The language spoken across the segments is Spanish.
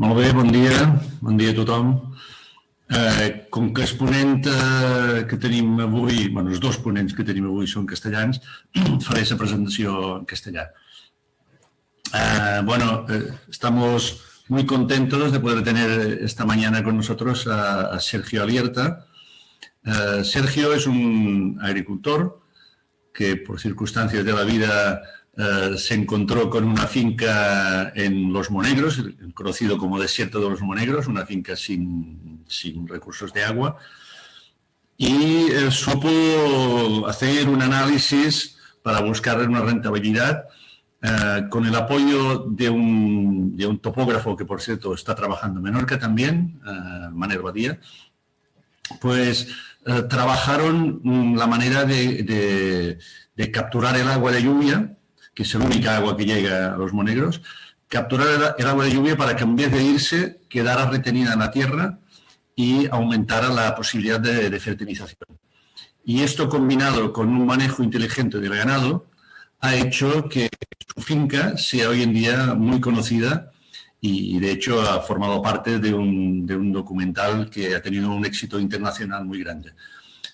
Molt bé, bon dia. Bon dia a tothom. Eh, com que els ponents eh, que tenim avui, bueno, els dos ponents que tenim avui són castellans, faré la presentació en castellà. Eh, bueno, eh, estamos muy contentos de poder tener esta mañana con nosotros a, a Sergio Alierta. Eh, Sergio es un agricultor que por circunstancias de la vida eh, se encontró con una finca en Los Monegros, conocido como Desierto de los Monegros, una finca sin, sin recursos de agua, y eh, supo hacer un análisis para buscar una rentabilidad eh, con el apoyo de un, de un, topógrafo que, por cierto, está trabajando en Menorca también, eh, Manuel Badía, pues eh, trabajaron mm, la manera de, de, de capturar el agua de lluvia que es el única agua que llega a los monegros, capturar el, agua de lluvia para que en vez de irse quedara retenida en la tierra y aumentara la posibilidad de, de fertilización. Y esto combinado con un manejo inteligente del ganado ha hecho que su finca sea hoy en día muy conocida y de hecho ha formado parte de un, de un documental que ha tenido un éxito internacional muy grande.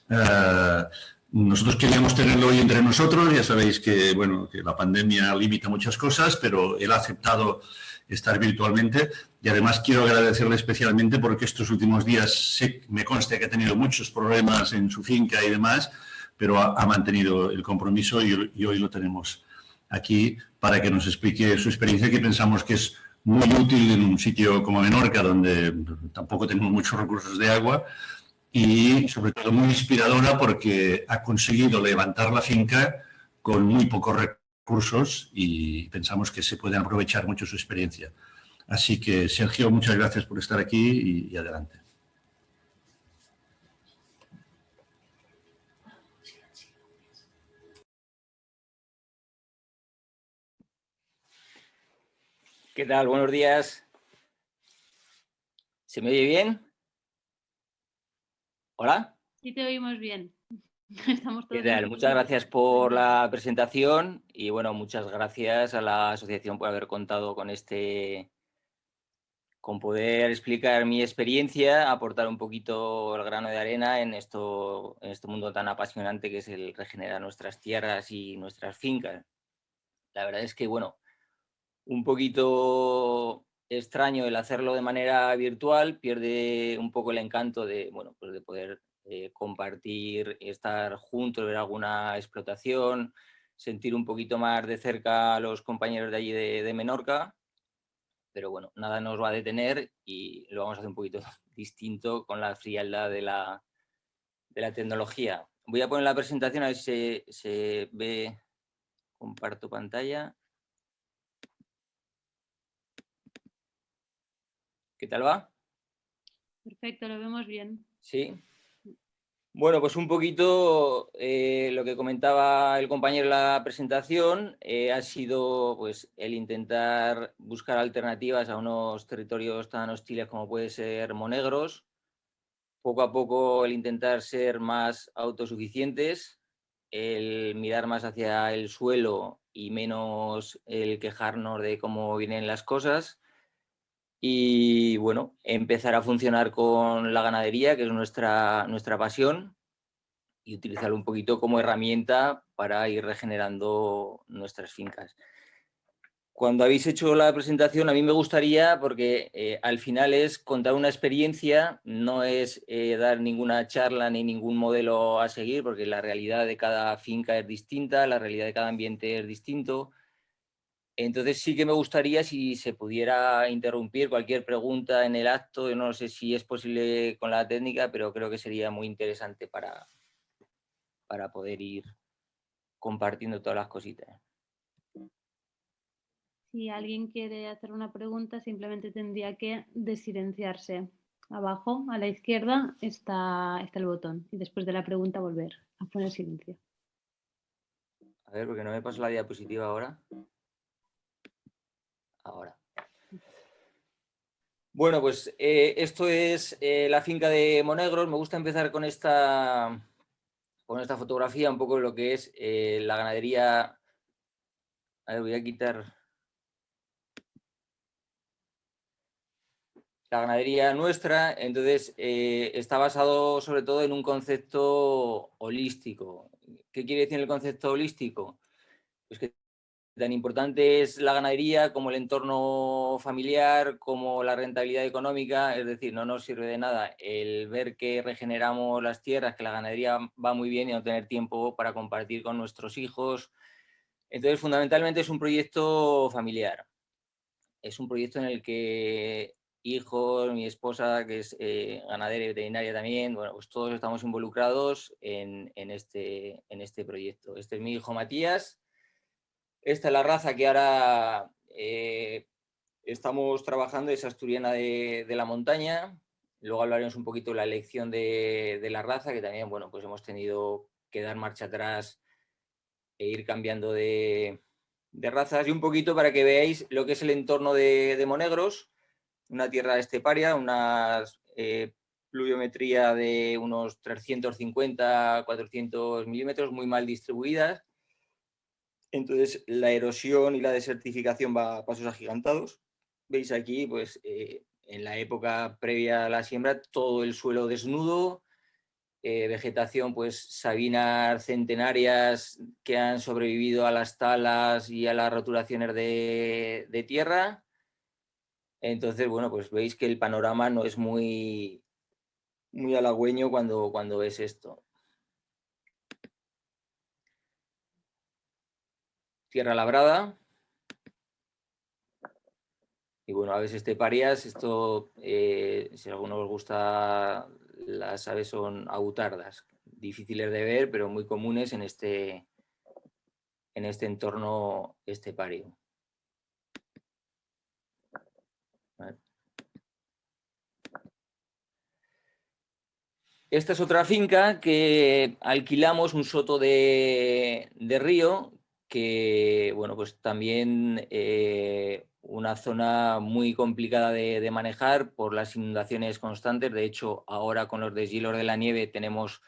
Uh, nosotros queríamos tenerlo hoy entre nosotros, ya sabéis que, bueno, que la pandemia limita muchas cosas, pero él ha aceptado estar virtualmente. Y además quiero agradecerle especialmente porque estos últimos días me consta que ha tenido muchos problemas en su finca y demás, pero ha, mantenido el compromiso y, hoy lo tenemos aquí para que nos explique su experiencia que pensamos que es muy útil en un sitio como Menorca donde tampoco tenemos muchos recursos de agua y sobre todo muy inspiradora porque ha conseguido levantar la finca con muy pocos recursos y pensamos que se puede aprovechar mucho su experiencia. Así que, Sergio, muchas gracias por estar aquí y, y adelante. ¿Qué tal? Buenos días. ¿Se me oye bien? ¿Hola? Sí, te oímos bien. Estamos todos ¿Qué tal? Muchas gracias por la presentación y bueno, muchas gracias a la asociación por haber contado con este, con poder explicar mi experiencia, aportar un poquito el grano de arena en, esto, en este mundo tan apasionante que es el regenerar nuestras tierras y nuestras fincas. La verdad es que, bueno, un poquito extraño el hacerlo de manera virtual, pierde un poco el encanto de, bueno, pues de poder eh, compartir, estar juntos, ver alguna explotación, sentir un poquito más de cerca a los compañeros de allí de, Menorca, pero bueno, nada nos va a detener y lo vamos a hacer un poquito distinto con la frialdad de la, de la tecnología. Voy a poner la presentación a ver si se, se ve, comparto pantalla. ¿Qué tal va? Perfecto, lo vemos bien. Sí. Bueno, pues un poquito eh, lo que comentaba el compañero en la presentación eh, ha sido pues, el intentar buscar alternativas a unos territorios tan hostiles como puede ser Monegros. Poco a poco el intentar ser más autosuficientes, el mirar más hacia el suelo y menos el quejarnos de cómo vienen las cosas y bueno, empezar a funcionar con la ganadería, que es nuestra, nuestra pasión, y utilizarlo un poquito como herramienta para ir regenerando nuestras fincas. Cuando habéis hecho la presentación, a mí me gustaría, porque eh, al final es contar una experiencia, no es eh, dar ninguna charla ni ningún modelo a seguir, porque la realidad de cada finca es distinta, la realidad de cada ambiente es distinto, entonces sí que me gustaría si se pudiera interrumpir cualquier pregunta en el acto, Yo no sé si es posible con la técnica, pero creo que sería muy interesante para, para poder ir compartiendo todas las cositas. Si alguien quiere hacer una pregunta, simplemente tendría que desilenciarse. Abajo, a la izquierda, está, está el botón. Y después de la pregunta, volver a poner silencio. A ver, porque no me pasa la diapositiva ahora ahora. Bueno, pues eh, esto es eh, la finca de Monegros. Me gusta empezar con esta, con esta fotografía, un poco lo que es eh, la ganadería. A ver, voy a quitar... la ganadería nuestra, entonces está basado sobre todo en un concepto holístico. ¿Qué quiere decir el concepto holístico? Pues que tan importante es la ganadería como el entorno familiar, como la rentabilidad económica, es decir, no nos sirve de nada el ver que regeneramos las tierras, que la ganadería va muy bien y no tener tiempo para compartir con nuestros hijos. Entonces, fundamentalmente es un proyecto familiar. Es un proyecto en el que hijos, mi esposa, que es eh, ganadera y veterinaria también, bueno, pues todos estamos involucrados en, este, en este proyecto. Este es mi hijo Matías, esta es la raza que ahora eh, estamos trabajando, es asturiana de, la montaña, luego hablaremos un poquito de la elección de, la raza, que también, bueno, pues hemos tenido que dar marcha atrás e ir cambiando de, razas. Y un poquito para que veáis lo que es el entorno de Monegros, una tierra esteparia, una eh, pluviometría de unos 350, 400 milímetros, muy mal distribuidas. Entonces la erosión y la desertificación va a pasos agigantados. Veis aquí, pues eh, en la época previa a la siembra, todo el suelo desnudo, eh, vegetación, pues sabinas centenarias que han sobrevivido a las talas y a las roturaciones de tierra, entonces, bueno, pues veis que el panorama no es muy, muy halagüeño cuando, cuando ves esto. Tierra labrada. Y bueno, aves esteparias, esto, eh, si a alguno os gusta, las aves son autardas, difíciles de ver, pero muy comunes en este, en este entorno estepario. Esta es otra finca que alquilamos, un soto de, río, que bueno, pues también eh, una zona muy complicada de, manejar por las inundaciones constantes. De hecho, ahora con los deshielos de la nieve tenemos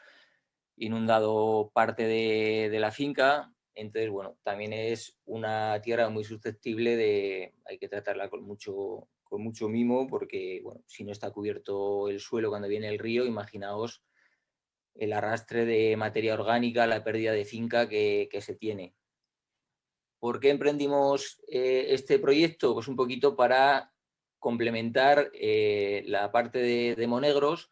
inundado parte de, de la finca. Entonces, bueno, también es una tierra muy susceptible de, hay que tratarla con mucho, con mucho mimo porque, bueno, si no está cubierto el suelo cuando viene el río, imaginaos el arrastre de materia orgánica, la pérdida de finca que, se tiene. ¿Por qué emprendimos eh, este proyecto? Pues un poquito para complementar eh, la parte de, Monegros.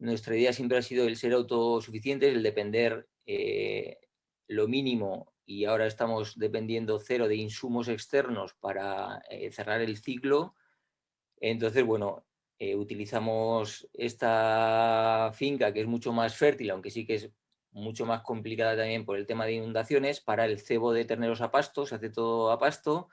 Nuestra idea siempre ha sido el ser autosuficientes, el depender eh, lo mínimo y ahora estamos dependiendo cero de insumos externos para cerrar el ciclo entonces, bueno, utilizamos esta finca que es mucho más fértil, aunque sí que es mucho más complicada también por el tema de inundaciones, para el cebo de terneros a pasto, se hace todo a pasto,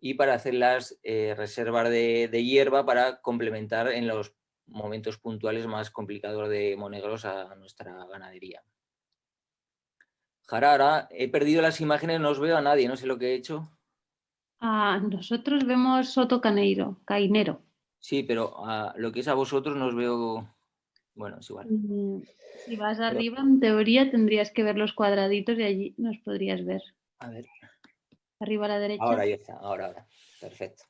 y para hacer las eh, reservas de, hierba para complementar en los momentos puntuales más complicados de monegros a nuestra ganadería. Jara, he perdido las imágenes, no os veo a nadie, no sé lo que he hecho. Ah, nosotros vemos Soto Caneiro, Cainero. Sí, pero a lo que es a vosotros no os veo... Bueno, es igual. Mm, si vas arriba, en teoría tendrías que ver los cuadraditos y allí nos podrías ver. A ver. Arriba a la derecha. Ahora ya está, ahora, ahora. Perfecto.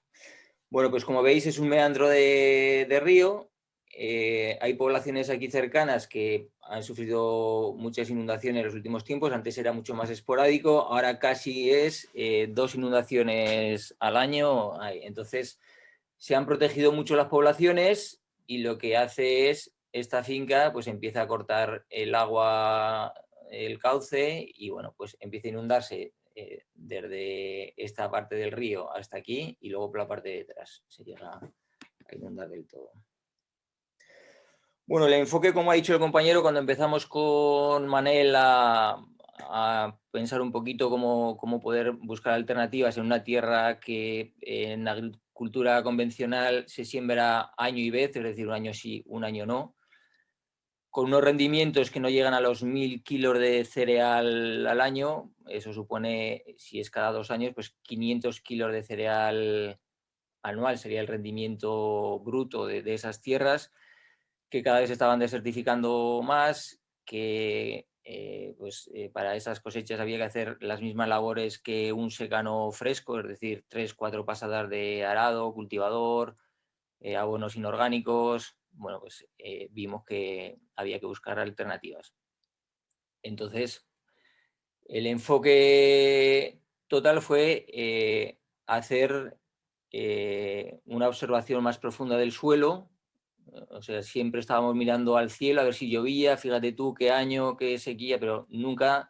Bueno, pues como veis es un meandro de, de río eh, hay poblaciones aquí cercanas que han sufrido muchas inundaciones en los últimos tiempos, antes era mucho más esporádico, ahora casi es eh, dos inundaciones al año, entonces se han protegido mucho las poblaciones y lo que hace es, esta finca pues empieza a cortar el agua, el cauce y bueno, pues empieza a inundarse eh, desde esta parte del río hasta aquí y luego por la parte de detrás se llega a inundar del todo. Bueno, el enfoque, como ha dicho el compañero, cuando empezamos con Manel a, pensar un poquito cómo, poder buscar alternativas en una tierra que en agricultura convencional se siembra año y vez, es decir, un año sí, un año no, con unos rendimientos que no llegan a los mil kilos de cereal al año, eso supone, si es cada dos años, pues 500 kilos de cereal anual sería el rendimiento bruto de esas tierras, que cada vez estaban desertificando más, que eh, pues, eh, para esas cosechas había que hacer las mismas labores que un secano fresco, es decir, tres, cuatro pasadas de arado, cultivador, eh, abonos inorgánicos, bueno, pues vimos que había que buscar alternativas. Entonces, el enfoque total fue hacer una observación más profunda del suelo, o sea, siempre estábamos mirando al cielo a ver si llovía, fíjate tú qué año, qué sequía, pero nunca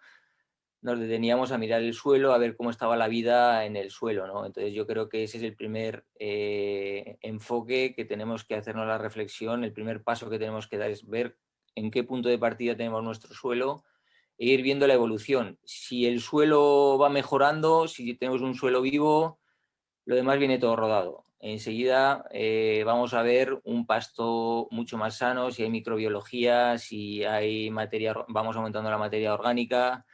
nos deteníamos a mirar el suelo, a ver cómo estaba la vida en el suelo. ¿no? Entonces yo creo que ese es el primer eh, enfoque que tenemos que hacernos la reflexión, el primer paso que tenemos que dar es ver en qué punto de partida tenemos nuestro suelo e ir viendo la evolución. Si el suelo va mejorando, si tenemos un suelo vivo, lo demás viene todo rodado. Enseguida eh, vamos a ver un pasto mucho más sano, si hay microbiología, si hay materia, vamos aumentando la materia orgánica,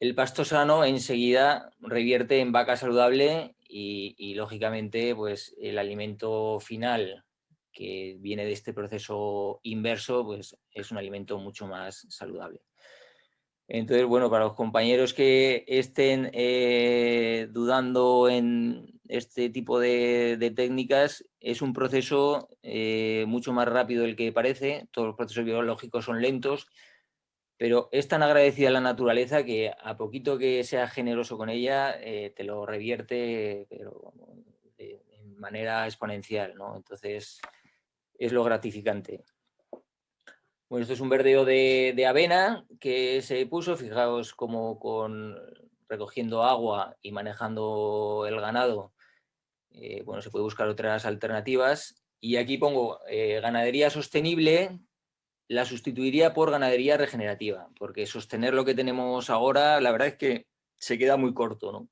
el pasto sano enseguida revierte en vaca saludable y, lógicamente pues el alimento final que viene de este proceso inverso pues es un alimento mucho más saludable. Entonces, bueno, para los compañeros que estén eh, dudando en este tipo de, técnicas, es un proceso eh, mucho más rápido del que parece, todos los procesos biológicos son lentos, pero es tan agradecida la naturaleza que a poquito que seas generoso con ella, eh, te lo revierte pero de, manera exponencial, ¿no? Entonces, es lo gratificante. Bueno, esto es un verdeo de, avena que se puso, fijaos como con recogiendo agua y manejando el ganado, eh, bueno, se puede buscar otras alternativas. Y aquí pongo eh, ganadería sostenible, la sustituiría por ganadería regenerativa, porque sostener lo que tenemos ahora, la verdad es que se queda muy corto, ¿no?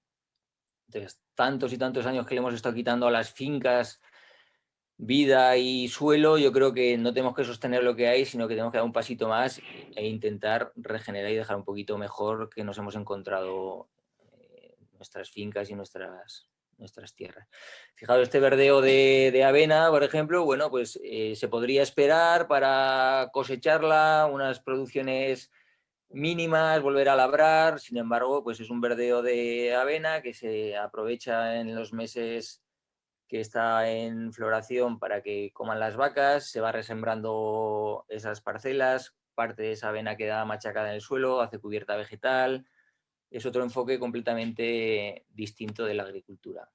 Entonces, tantos y tantos años que le hemos estado quitando a las fincas vida y suelo, yo creo que no tenemos que sostener lo que hay, sino que tenemos que dar un pasito más e intentar regenerar y dejar un poquito mejor que nos hemos encontrado eh, nuestras fincas y nuestras, nuestras tierras. Fijaos, este verdeo de, avena, por ejemplo, bueno, pues eh, se podría esperar para cosecharla, unas producciones mínimas, volver a labrar, sin embargo, pues es un verdeo de avena que se aprovecha en los meses que está en floración para que coman las vacas, se va resembrando esas parcelas, parte de esa avena queda machacada en el suelo, hace cubierta vegetal, es otro enfoque completamente distinto de la agricultura.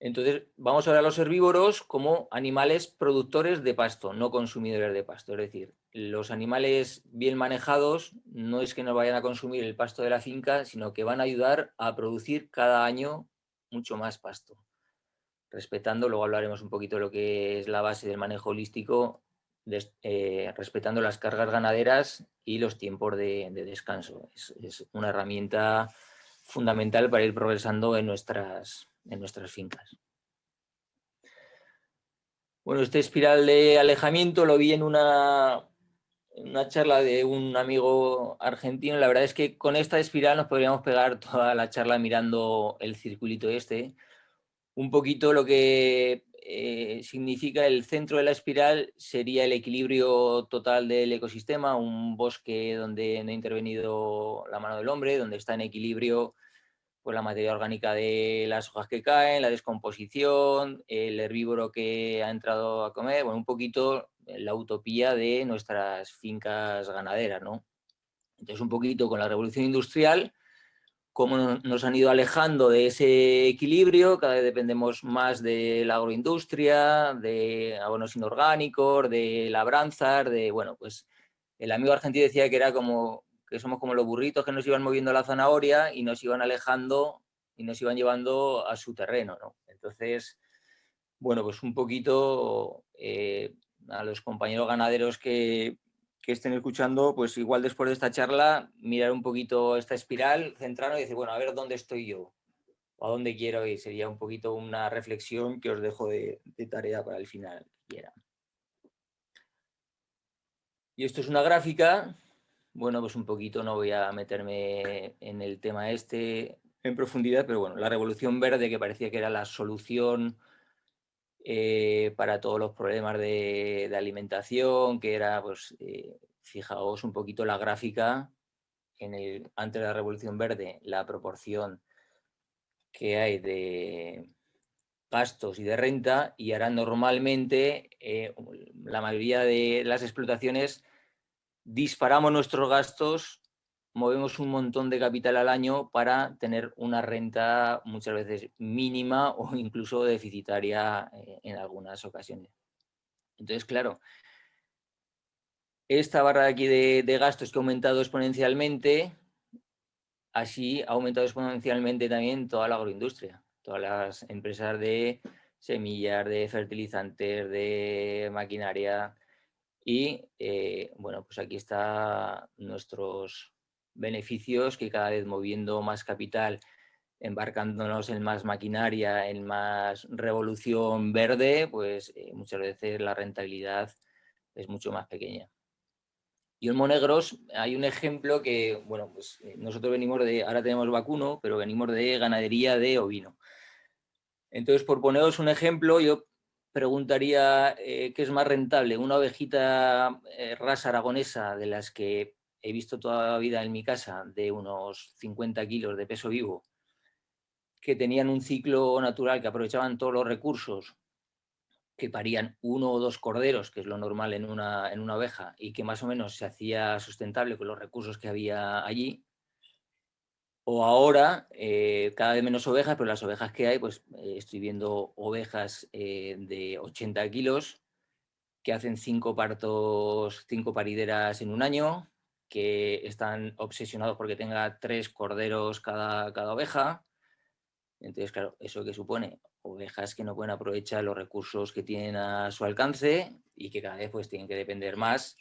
Entonces, vamos a ver a los herbívoros como animales productores de pasto, no consumidores de pasto. Es decir, los animales bien manejados no es que nos vayan a consumir el pasto de la finca, sino que van a ayudar a producir cada año mucho más pasto. Respetando, luego hablaremos un poquito de lo que es la base del manejo holístico, eh, respetando las cargas ganaderas y los tiempos de, descanso. Es, una herramienta fundamental para ir progresando en nuestras, en nuestras fincas. Bueno, este espiral de alejamiento lo vi en una, una charla de un amigo argentino. La verdad es que con esta espiral nos podríamos pegar toda la charla mirando el circulito este. Un poquito lo que eh, significa el centro de la espiral sería el equilibrio total del ecosistema, un bosque donde no ha intervenido la mano del hombre, donde está en equilibrio pues, la materia orgánica de las hojas que caen, la descomposición, el herbívoro que ha entrado a comer, bueno, un poquito la utopía de nuestras fincas ganaderas, ¿no? Entonces, un poquito con la revolución industrial, cómo nos han ido alejando de ese equilibrio, cada vez dependemos más de la agroindustria, de abonos inorgánicos, de labranzas, de, bueno, pues el amigo argentino decía que era como, que somos como los burritos que nos iban moviendo la zanahoria y nos iban alejando y nos iban llevando a su terreno, ¿no? Entonces, bueno, pues un poquito eh, a los compañeros ganaderos que, que estén escuchando, pues igual después de esta charla, mirar un poquito esta espiral, centrarnos y decir, bueno, a ver dónde estoy yo, o a dónde quiero ir. Sería un poquito una reflexión que os dejo de, tarea para el final. Y esto es una gráfica, bueno, pues un poquito no voy a meterme en el tema este en profundidad, pero bueno, la revolución verde que parecía que era la solución eh, para todos los problemas de, alimentación, que era, pues, eh, fijaos un poquito la gráfica, en el, antes de la Revolución Verde, la proporción que hay de, gastos y de renta y ahora normalmente eh, la mayoría de las explotaciones disparamos nuestros gastos, movemos un montón de capital al año para tener una renta muchas veces mínima o incluso deficitaria eh, en algunas ocasiones. Entonces, claro, esta barra de aquí de, gastos que ha aumentado exponencialmente, así ha aumentado exponencialmente también toda la agroindustria, todas las empresas de semillas, de fertilizantes, de maquinaria, y eh, bueno, pues aquí están nuestros beneficios que cada vez moviendo más capital, embarcándonos en más maquinaria, en más revolución verde, pues eh, muchas veces la rentabilidad es mucho más pequeña. Y en Monegros hay un ejemplo que, bueno, pues eh, nosotros venimos de, ahora tenemos vacuno, pero venimos de ganadería de ovino. Entonces, por poneros un ejemplo, yo preguntaría eh, qué es más rentable, una ovejita eh, aragonesa de las que he visto toda la vida en mi casa, de unos 50 kilos de peso vivo, que tenían un ciclo natural, que aprovechaban todos los recursos, que parían uno o dos corderos, que es lo normal en una, en una oveja, y que más o menos se hacía sustentable con los recursos que había allí, o ahora eh, cada vez menos ovejas, pero las ovejas que hay, pues eh, estoy viendo ovejas eh, de 80 kilos que hacen cinco partos, cinco parideras en un año, que están obsesionados porque tenga tres corderos cada, cada oveja. Entonces, claro, ¿eso que supone? Ovejas que no pueden aprovechar los recursos que tienen a su alcance y que cada vez pues tienen que depender más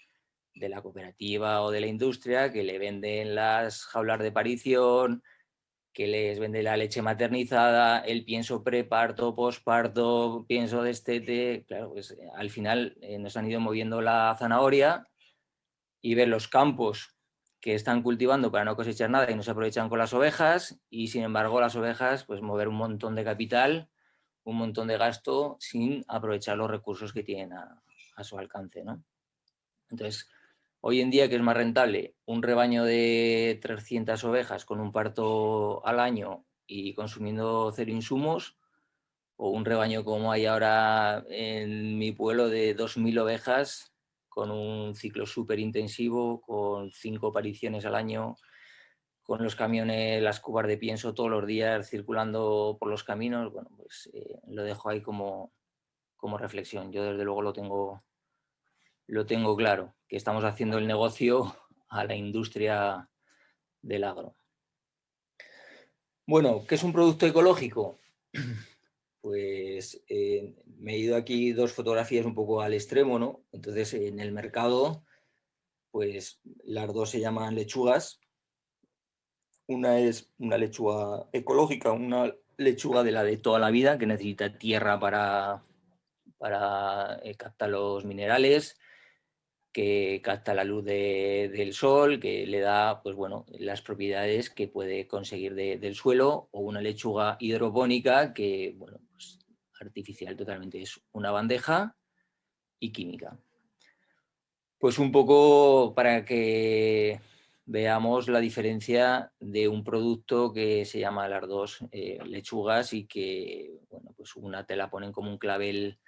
de la cooperativa o de la industria que le venden las jaulas de parición, que les vende la leche maternizada, el pienso preparto, posparto, pienso destete, claro, pues eh, al final eh, nos han ido moviendo la zanahoria y ver los campos que están cultivando para no cosechar nada y no se aprovechan con las ovejas y sin embargo las ovejas pues mover un montón de capital, un montón de gasto sin aprovechar los recursos que tienen a, a su alcance. ¿no? Entonces, Hoy en día, que es más rentable? Un rebaño de 300 ovejas con un parto al año y consumiendo cero insumos, o un rebaño como hay ahora en mi pueblo de 2.000 ovejas con un ciclo súper intensivo, con cinco apariciones al año, con los camiones, las cubas de pienso todos los días circulando por los caminos, bueno, pues eh, lo dejo ahí como, como reflexión. Yo desde luego lo tengo, lo tengo claro, que estamos haciendo el negocio a la industria del agro. Bueno, ¿qué es un producto ecológico? Pues eh, me he ido aquí dos fotografías un poco al extremo, ¿no? Entonces, en el mercado, pues las dos se llaman lechugas. Una es una lechuga ecológica, una lechuga de la de toda la vida, que necesita tierra para, para eh, captar los minerales, que capta la luz del sol, que le da pues bueno, las propiedades que puede conseguir del suelo, o una lechuga hidropónica que, bueno, pues artificial totalmente, es una bandeja y química. Pues un poco para que veamos la diferencia de un producto que se llama las dos eh, lechugas y que, bueno, pues una te la ponen como un clavel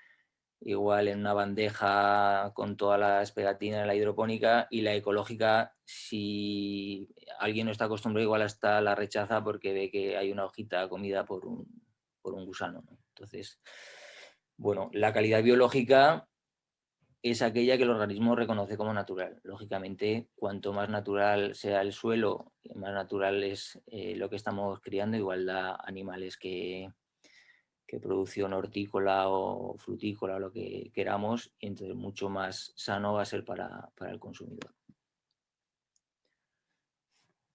igual en una bandeja con todas las pegatinas de la hidropónica y la ecológica, si alguien no está acostumbrado, igual hasta la rechaza porque ve que hay una hojita comida por un, por un gusano. Entonces, bueno, la calidad biológica es aquella que el organismo reconoce como natural. Lógicamente, cuanto más natural sea el suelo, más natural es eh, lo que estamos criando, igual da animales que, que producción hortícola o frutícola o lo que queramos, y entonces mucho más sano va a ser para, el consumidor.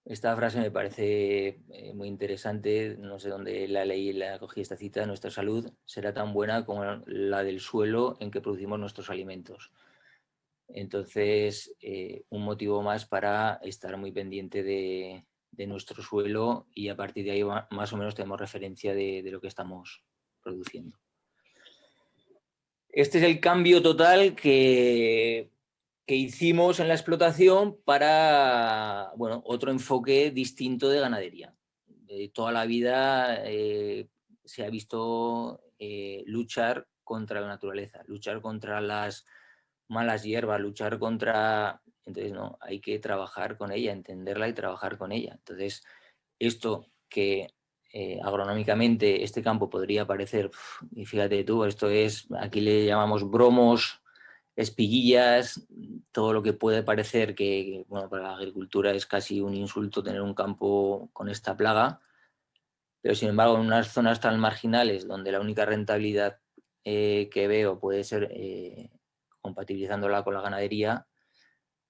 Esta frase me parece eh, muy interesante, no sé dónde la leí la cogí esta cita, nuestra salud será tan buena como la del suelo en que producimos nuestros alimentos. Entonces, eh, un motivo más para estar muy pendiente de, nuestro suelo y a partir de ahí más o menos tenemos referencia de, de lo que estamos produciendo. Este es el cambio total que, que hicimos en la explotación para bueno, otro enfoque distinto de ganadería. toda la vida eh, se ha visto eh, luchar contra la naturaleza, luchar contra las malas hierbas, luchar contra... Entonces, no, hay que trabajar con ella, entenderla y trabajar con ella. Entonces, esto que eh, agronómicamente este campo podría parecer, y fíjate tú, esto es, aquí le llamamos bromos, espiguillas, todo lo que puede parecer que, bueno, para la agricultura es casi un insulto tener un campo con esta plaga, pero sin embargo en unas zonas tan marginales donde la única rentabilidad eh, que veo puede ser eh, compatibilizándola con la ganadería,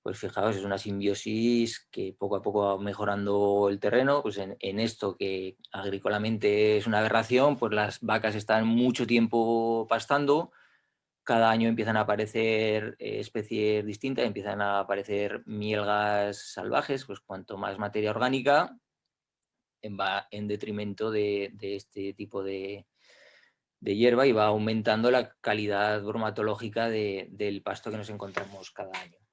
pues fijaos, es una simbiosis que poco a poco va mejorando el terreno, pues en, esto que agrícolamente es una aberración, pues las vacas están mucho tiempo pastando, cada año empiezan a aparecer eh, especies distintas, empiezan a aparecer mielgas salvajes, pues cuanto más materia orgánica va en detrimento de, este tipo de, hierba y va aumentando la calidad bromatológica del pasto que nos encontramos cada año.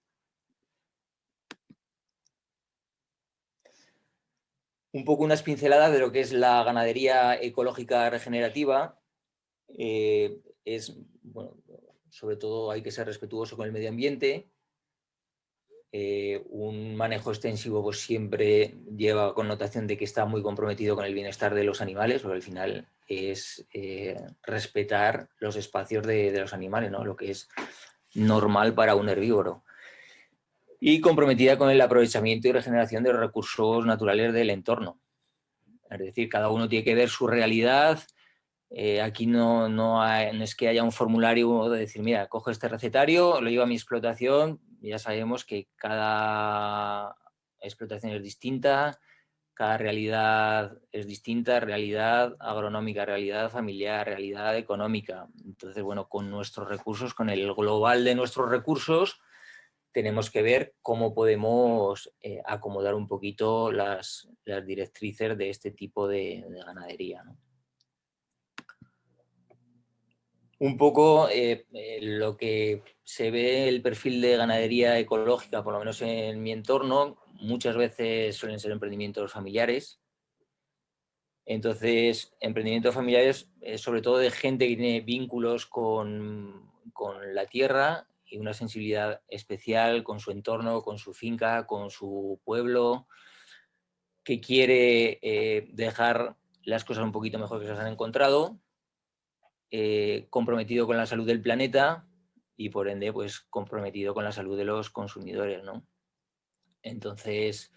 Un poco unas pinceladas de lo que es la ganadería ecológica regenerativa. Eh, es, bueno, sobre todo hay que ser respetuoso con el medio ambiente. Eh, un manejo extensivo pues, siempre lleva connotación de que está muy comprometido con el bienestar de los animales, porque al final es eh, respetar los espacios de, los animales, ¿no? lo que es normal para un herbívoro. Y comprometida con el aprovechamiento y regeneración de los recursos naturales del entorno. Es decir, cada uno tiene que ver su realidad, eh, aquí no, no, es que haya un formulario de decir, mira, cojo este recetario, lo llevo a mi explotación, ya sabemos que cada explotación es distinta, cada realidad es distinta, realidad agronómica, realidad familiar, realidad económica. Entonces, bueno, con nuestros recursos, con el global de nuestros recursos, tenemos que ver cómo podemos eh, acomodar un poquito las, directrices de este tipo de, de ganadería. un poco eh, eh, lo que se ve el perfil de ganadería ecológica, por lo menos en mi entorno, muchas veces suelen ser emprendimientos familiares. Entonces, emprendimientos familiares, sobre todo de gente que tiene vínculos con, la tierra y una sensibilidad especial con su entorno, con su finca, con su pueblo, que quiere dejar las cosas un poquito mejor que se han encontrado eh, comprometido con la salud del planeta y por ende pues comprometido con la salud de los consumidores, ¿no? Entonces,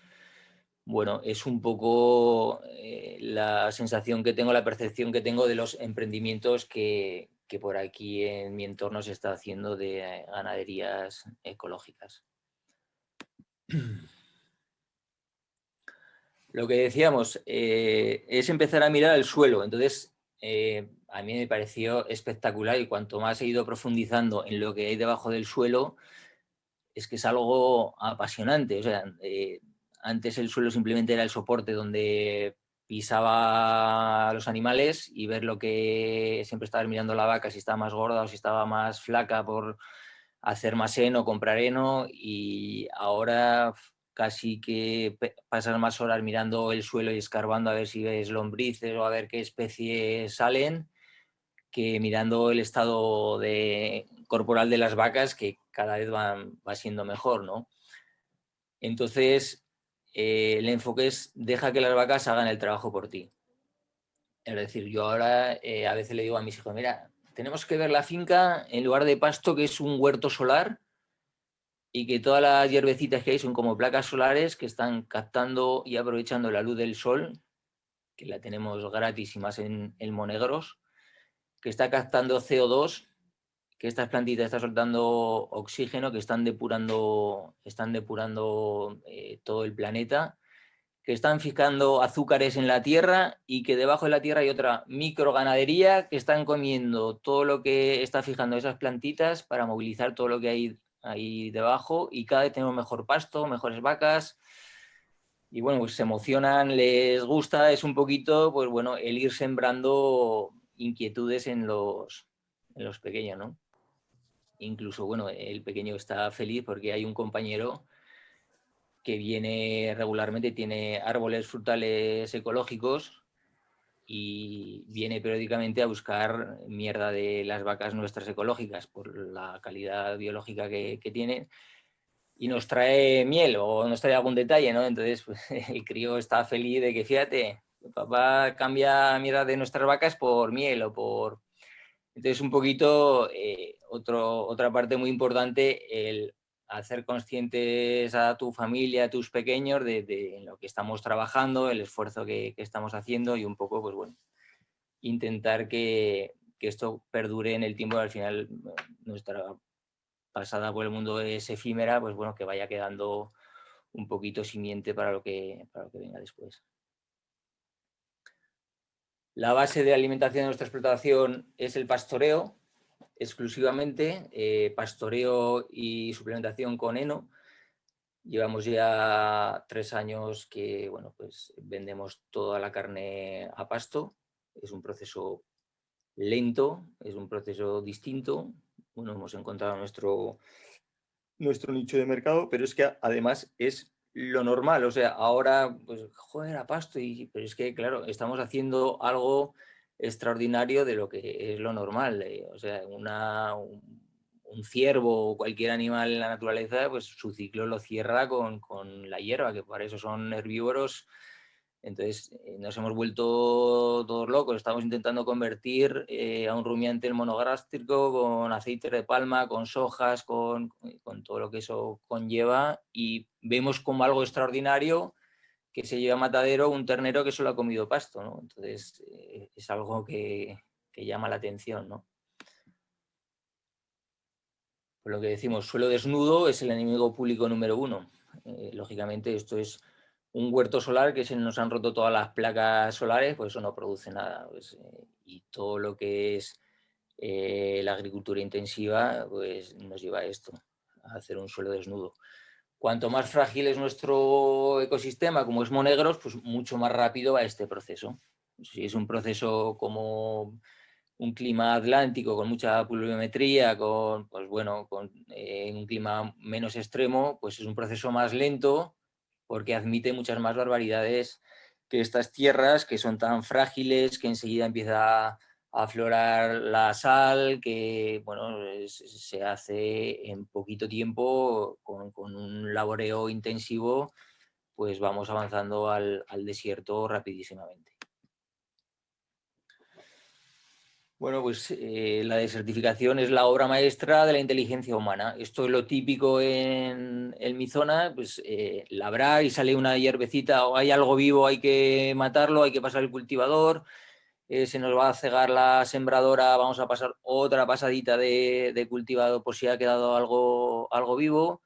bueno, es un poco eh, la sensación que tengo, la percepción que tengo de los emprendimientos que, que por aquí en mi entorno se está haciendo de ganaderías ecológicas. Lo que decíamos eh, es empezar a mirar el suelo. Entonces, a mí me pareció espectacular y cuanto más he ido profundizando en lo que hay debajo del suelo, es que es algo apasionante. O sea, eh, antes el suelo simplemente era el soporte donde pisaba a los animales y ver lo que siempre estaba mirando la vaca, si estaba más gorda o si estaba más flaca por hacer más heno, comprar heno y ahora casi que pasar más horas mirando el suelo y escarbando a ver si ves lombrices o a ver qué especies salen que mirando el estado de, corporal de las vacas, que cada vez va siendo mejor, ¿no? Entonces, eh, el enfoque es, deja que las vacas hagan el trabajo por ti. Es decir, yo ahora eh, a veces le digo a mis hijos, mira, tenemos que ver la finca en lugar de pasto, que es un huerto solar, y que todas las hierbecitas que hay son como placas solares que están captando y aprovechando la luz del sol, que la tenemos gratis y más en, en Monegros, que está captando CO2, que estas plantitas están soltando oxígeno, que están depurando, están depurando eh, todo el planeta, que están fijando azúcares en la tierra y que debajo de la tierra hay otra microganadería que están comiendo todo lo que está fijando esas plantitas para movilizar todo lo que hay ahí debajo y cada vez tenemos mejor pasto, mejores vacas, y bueno, pues se emocionan, les gusta, es un poquito, pues bueno, el ir sembrando inquietudes en los, en los pequeños, ¿no? Incluso, bueno, el pequeño está feliz porque hay un compañero que viene regularmente, tiene árboles frutales ecológicos y viene periódicamente a buscar mierda de las vacas nuestras ecológicas por la calidad biológica que, que tienen y nos trae miel o nos trae algún detalle, ¿no? Entonces pues, el crío está feliz de que, fíjate, papá cambia mierda de nuestras vacas por miel o por... Entonces un poquito, eh, otro, otra parte muy importante, el hacer conscientes a tu familia, a tus pequeños de, lo que estamos trabajando, el esfuerzo que, estamos haciendo y un poco, pues bueno, intentar que, que esto perdure en el tiempo. Al final, nuestra pasada por el mundo es efímera, pues bueno, que vaya quedando un poquito simiente para lo que, para lo que venga después. La base de alimentación de nuestra explotación es el pastoreo, exclusivamente, eh, pastoreo y suplementación con heno. Llevamos ya tres años que bueno, pues vendemos toda la carne a pasto. Es un proceso lento, es un proceso distinto. Bueno, hemos encontrado nuestro, nuestro nicho de mercado, pero es que además es lo normal. O sea, ahora, pues, joder, a pasto, y, pero es que, claro, estamos haciendo algo extraordinario de lo que es lo normal. Eh, o sea, una, un, ciervo o cualquier animal en la naturaleza, pues su ciclo lo cierra con, con la hierba, que para eso son herbívoros. Entonces eh, nos hemos vuelto todos locos, estamos intentando convertir eh, a un rumiante monogástrico con aceite de palma, con sojas, con, con todo lo que eso conlleva y vemos como algo extraordinario que se lleva a matadero un ternero que solo ha comido pasto. Entonces eh, es algo que, llama la atención, ¿no? Por lo que decimos, suelo desnudo es el enemigo público número uno. Eh, lógicamente esto es un huerto solar que se nos han roto todas las placas solares, pues eso no produce nada. Pues, eh, y todo lo que es la agricultura intensiva, pues nos lleva a esto, a hacer un suelo desnudo. Cuanto más frágil es nuestro ecosistema, como es monegros, pues mucho más rápido va este proceso. Si es un proceso como un clima atlántico con mucha pluviometría, con, pues bueno, con eh, un clima menos extremo, pues es un proceso más lento porque admite muchas más barbaridades que estas tierras que son tan frágiles que enseguida empieza aflorar la sal, que bueno, se hace en poquito tiempo, con, un laboreo intensivo, pues vamos avanzando al, desierto rapidísimamente. Bueno, pues eh, la desertificación es la obra maestra de la inteligencia humana. Esto es lo típico en, mi zona, pues eh, y sale una hierbecita o hay algo vivo, hay que matarlo, hay que pasar el cultivador, eh, se nos va a cegar la sembradora, vamos a pasar otra pasadita de, cultivado por si ha quedado algo, algo vivo.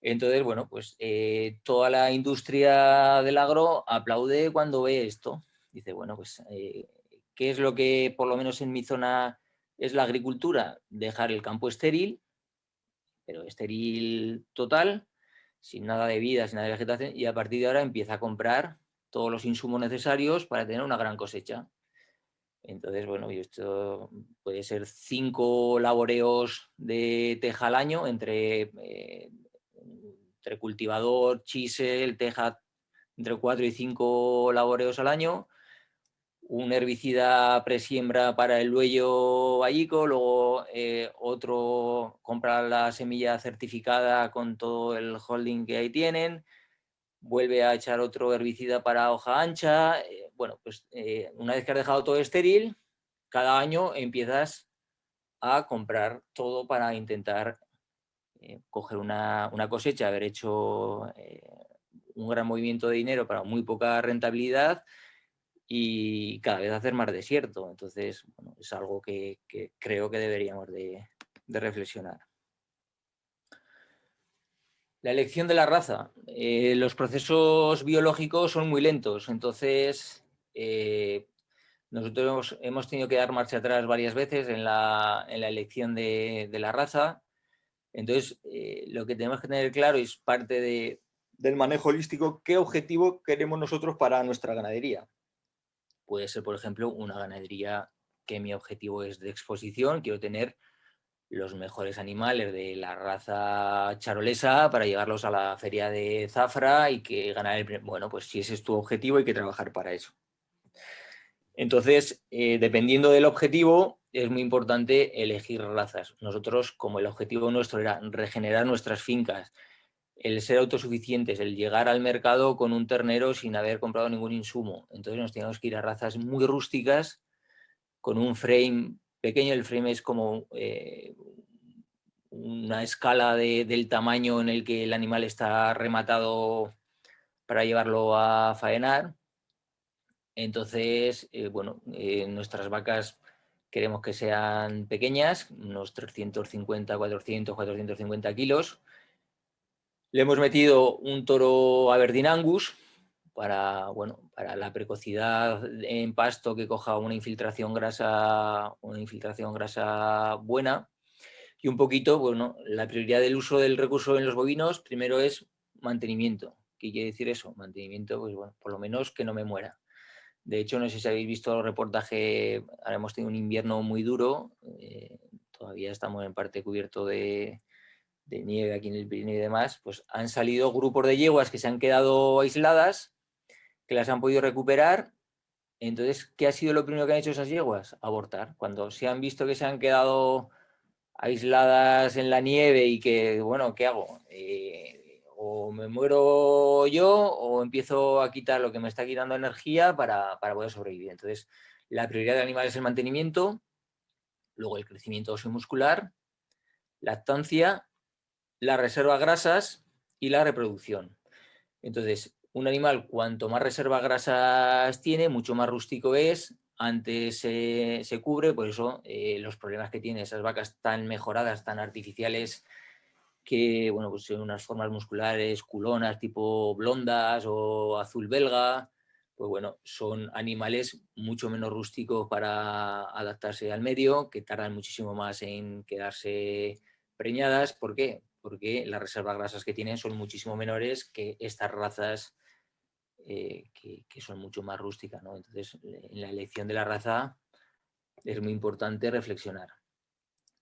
Entonces, bueno, pues eh, toda la industria del agro aplaude cuando ve esto. Dice, bueno, pues, ¿qué es lo que por lo menos en mi zona es la agricultura? Dejar el campo estéril, pero estéril total, sin nada de vida, sin nada de vegetación, y a partir de ahora empieza a comprar todos los insumos necesarios para tener una gran cosecha. Entonces, bueno, esto puede ser cinco laboreos de teja al año entre, eh, entre cultivador, chisel, teja, entre cuatro y cinco laboreos al año, un herbicida presiembra para el luello vallico, luego eh, otro compra la semilla certificada con todo el holding que ahí tienen, vuelve a echar otro herbicida para hoja ancha. Eh, bueno, pues eh, una vez que has dejado todo estéril, cada año empiezas a comprar todo para intentar coger una, cosecha, haber hecho un gran movimiento de dinero para muy poca rentabilidad y cada vez hacer más desierto. Entonces, bueno, es algo que, creo que deberíamos de reflexionar. La elección de la raza. Eh, los procesos biológicos son muy lentos, entonces eh, nosotros hemos, tenido que dar marcha atrás varias veces en la, elección de, la raza. Entonces, eh, lo que tenemos que tener claro es parte del manejo holístico, qué objetivo queremos nosotros para nuestra ganadería. Puede ser, por ejemplo, una ganadería que mi objetivo es de exposición, quiero tener los mejores animales de la raza charolesa para llevarlos a la feria de Zafra y que ganar el... Bueno, pues si ese es tu objetivo hay que trabajar para eso. Entonces, eh, dependiendo del objetivo, es muy importante elegir razas. Nosotros, como el objetivo nuestro era regenerar nuestras fincas, el ser autosuficientes, el llegar al mercado con un ternero sin haber comprado ningún insumo. Entonces nos teníamos que ir a razas muy rústicas, con un frame pequeño. El frame es como eh, una escala del tamaño en el que el animal está rematado para llevarlo a faenar. Entonces, eh, bueno, eh, nuestras vacas queremos que sean pequeñas, unos 350, 400, 450 kilos. Le hemos metido un toro Aberdeen Angus para, bueno, para la precocidad en pasto que coja una infiltración grasa, una infiltración grasa buena. Y un poquito, bueno, la prioridad del uso del recurso en los bovinos, primero es mantenimiento. ¿Qué quiere decir eso? Mantenimiento, pues bueno, por lo menos que no me muera. De hecho, no sé si habéis visto el reportaje, ahora hemos tenido un invierno muy duro, eh, todavía estamos en parte cubierto de, nieve aquí en el Pirineo y demás, pues han salido grupos de yeguas que se han quedado aisladas, que las han podido recuperar. Entonces, ¿qué ha sido lo primero que han hecho esas yeguas? Abortar. Cuando se han visto que se han quedado aisladas en la nieve y que, bueno, ¿qué hago? Eh, o me muero yo o empiezo a quitar lo que me está quitando energía para, poder sobrevivir. Entonces, la prioridad del animal es el mantenimiento, luego el crecimiento muscular, lactancia, la reserva grasas y la reproducción. Entonces, un animal cuanto más reserva grasas tiene, mucho más rústico es, antes se, cubre, por eso eh, los problemas que tienen esas vacas tan mejoradas, tan artificiales, que bueno, pues son unas formas musculares culonas tipo blondas o azul belga, pues bueno, son animales mucho menos rústicos para adaptarse al medio, que tardan muchísimo más en quedarse preñadas. ¿Por qué? Porque las reservas grasas que tienen son muchísimo menores que estas razas eh, que, son mucho más rústicas. ¿no? Entonces, en la elección de la raza es muy importante reflexionar.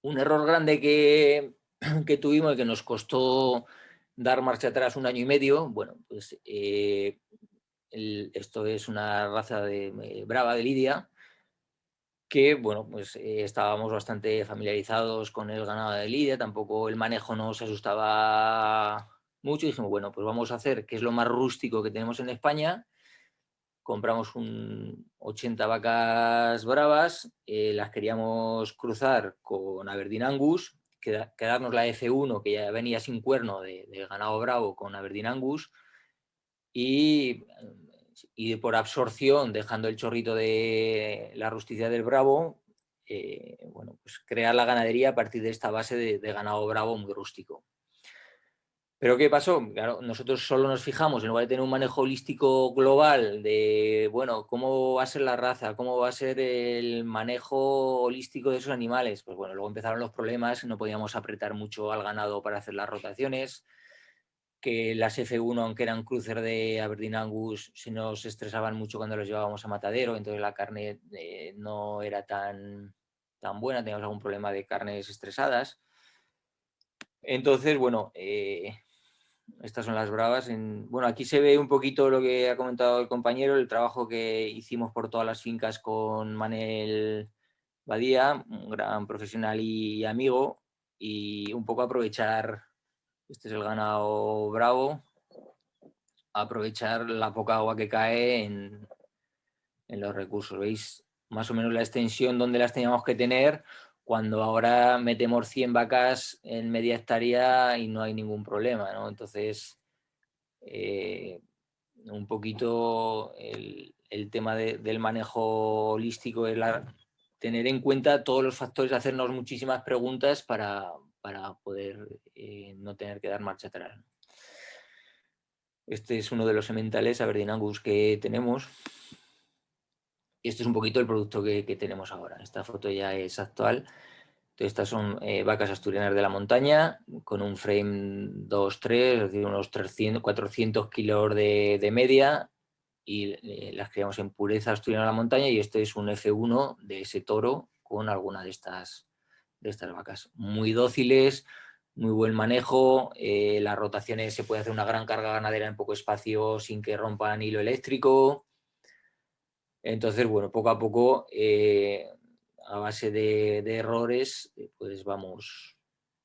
Un error grande que, que tuvimos y que nos costó dar marcha atrás un año y medio, bueno, pues eh, esto es una raza de eh, brava de Lidia, que bueno, pues eh, estábamos bastante familiarizados con el ganado de Lidia, tampoco el manejo nos asustaba mucho dijimos, bueno, pues vamos a hacer, que es lo más rústico que tenemos en España, compramos un 80 vacas bravas, las queríamos cruzar con Aberdeen Angus, quedarnos la F1, que ya venía sin cuerno de, ganado bravo con Aberdeen Angus, y, y, por absorción, dejando el chorrito de la rusticidad del bravo, eh, bueno, pues crear la ganadería a partir de esta base de, de ganado bravo muy rústico. Pero ¿qué pasó? Claro, nosotros solo nos fijamos, en lugar de tener un manejo holístico global de, bueno, cómo va a ser la raza, cómo va a ser el manejo holístico de esos animales, pues bueno, luego empezaron los problemas, no podíamos apretar mucho al ganado para hacer las rotaciones, que las F1, aunque eran crucer de Aberdeen Angus, se nos estresaban mucho cuando los llevábamos a matadero, entonces la carne eh, no era tan, tan buena, teníamos algún problema de carnes estresadas. Entonces, bueno, eh, estas son las bravas. bueno, aquí se ve un poquito lo que ha comentado el compañero, el trabajo que hicimos por todas las fincas con Manel Badía, un gran profesional y amigo, y un poco aprovechar, este es el ganado bravo, aprovechar la poca agua que cae en, en los recursos. ¿Veis? Más o menos la extensión donde las teníamos que tener, cuando ahora metemos 100 vacas en media hectárea y no hay ningún problema, ¿no? Entonces, eh, un poquito el, tema del manejo holístico es tener en cuenta todos los factores, hacernos muchísimas preguntas para, poder eh, no tener que dar marcha atrás. Este es uno de los sementales Aberdeen que tenemos. Este es un poquito el producto que, tenemos ahora. Esta foto ya es actual. estas son eh, vacas asturianas de la montaña con un frame 2-3, es decir, unos 300, 400 kilos de, media y eh, las criamos en pureza asturiana de la montaña y este es un F1 de ese toro con alguna de estas, de estas vacas. Muy dóciles, muy buen manejo, eh, las rotaciones se puede hacer una gran carga ganadera en poco espacio sin que rompan hilo eléctrico, Entonces, bueno, poco a poco, eh, a base de, errores, pues vamos,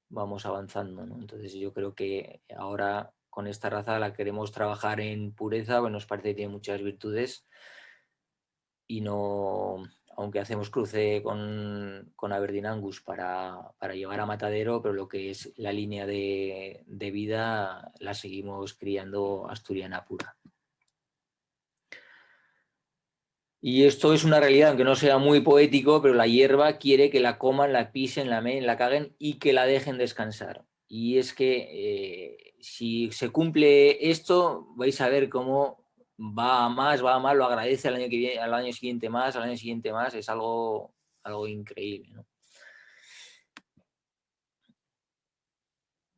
vamos avanzando. Entonces yo creo que ahora con esta raza la queremos trabajar en pureza, bueno, nos parece que tiene muchas virtudes y no, aunque hacemos cruce con, con Aberdeen Angus para, para, llevar a matadero, pero lo que es la línea de, de vida la seguimos criando asturiana pura. Y esto es una realidad, aunque no sea muy poético, pero la hierba quiere que la coman, la pisen, la meen, la caguen y que la dejen descansar. Y es que eh, si se cumple esto, vais a ver cómo va a más, va a más, lo agradece al año, que viene, al año siguiente más, al año siguiente más, es algo, algo increíble.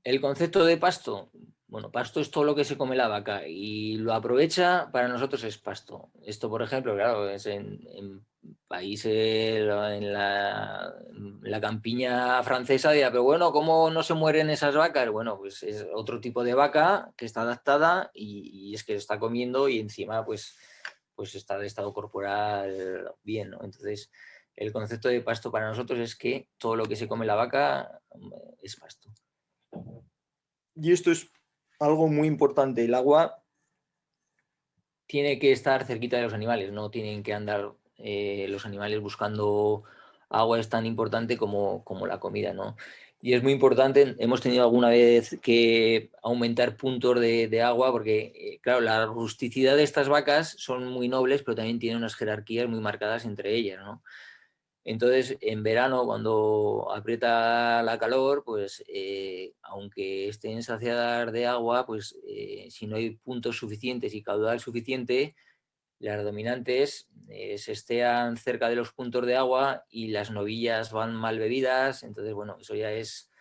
El concepto de pasto, bueno, pasto es todo lo que se come la vaca y lo aprovecha, para nosotros es pasto. Esto, por ejemplo, claro, es en, países, en la, campiña francesa, dirá, pero bueno, ¿cómo no se mueren esas vacas? Bueno, pues es otro tipo de vaca que está adaptada y, es que está comiendo y encima pues, pues está de estado corporal bien, ¿no? Entonces, el concepto de pasto para nosotros es que todo lo que se come la vaca es pasto. Y esto es algo muy importante, el agua tiene que estar cerquita de los animales, no tienen que andar eh, los animales buscando agua, es tan importante como, como la comida, ¿no? Y es muy importante, hemos tenido alguna vez que aumentar puntos de, de agua porque, eh, claro, la rusticidad de estas vacas son muy nobles, pero también tienen unas jerarquías muy marcadas entre ellas, ¿no? Entonces, en verano, cuando aprieta la calor, pues eh, aunque estén saciadas de agua, pues si no hay puntos suficientes y caudal suficiente, las dominantes eh, se estean cerca de los puntos de agua y las novillas van mal bebidas. Entonces, bueno, eso ya es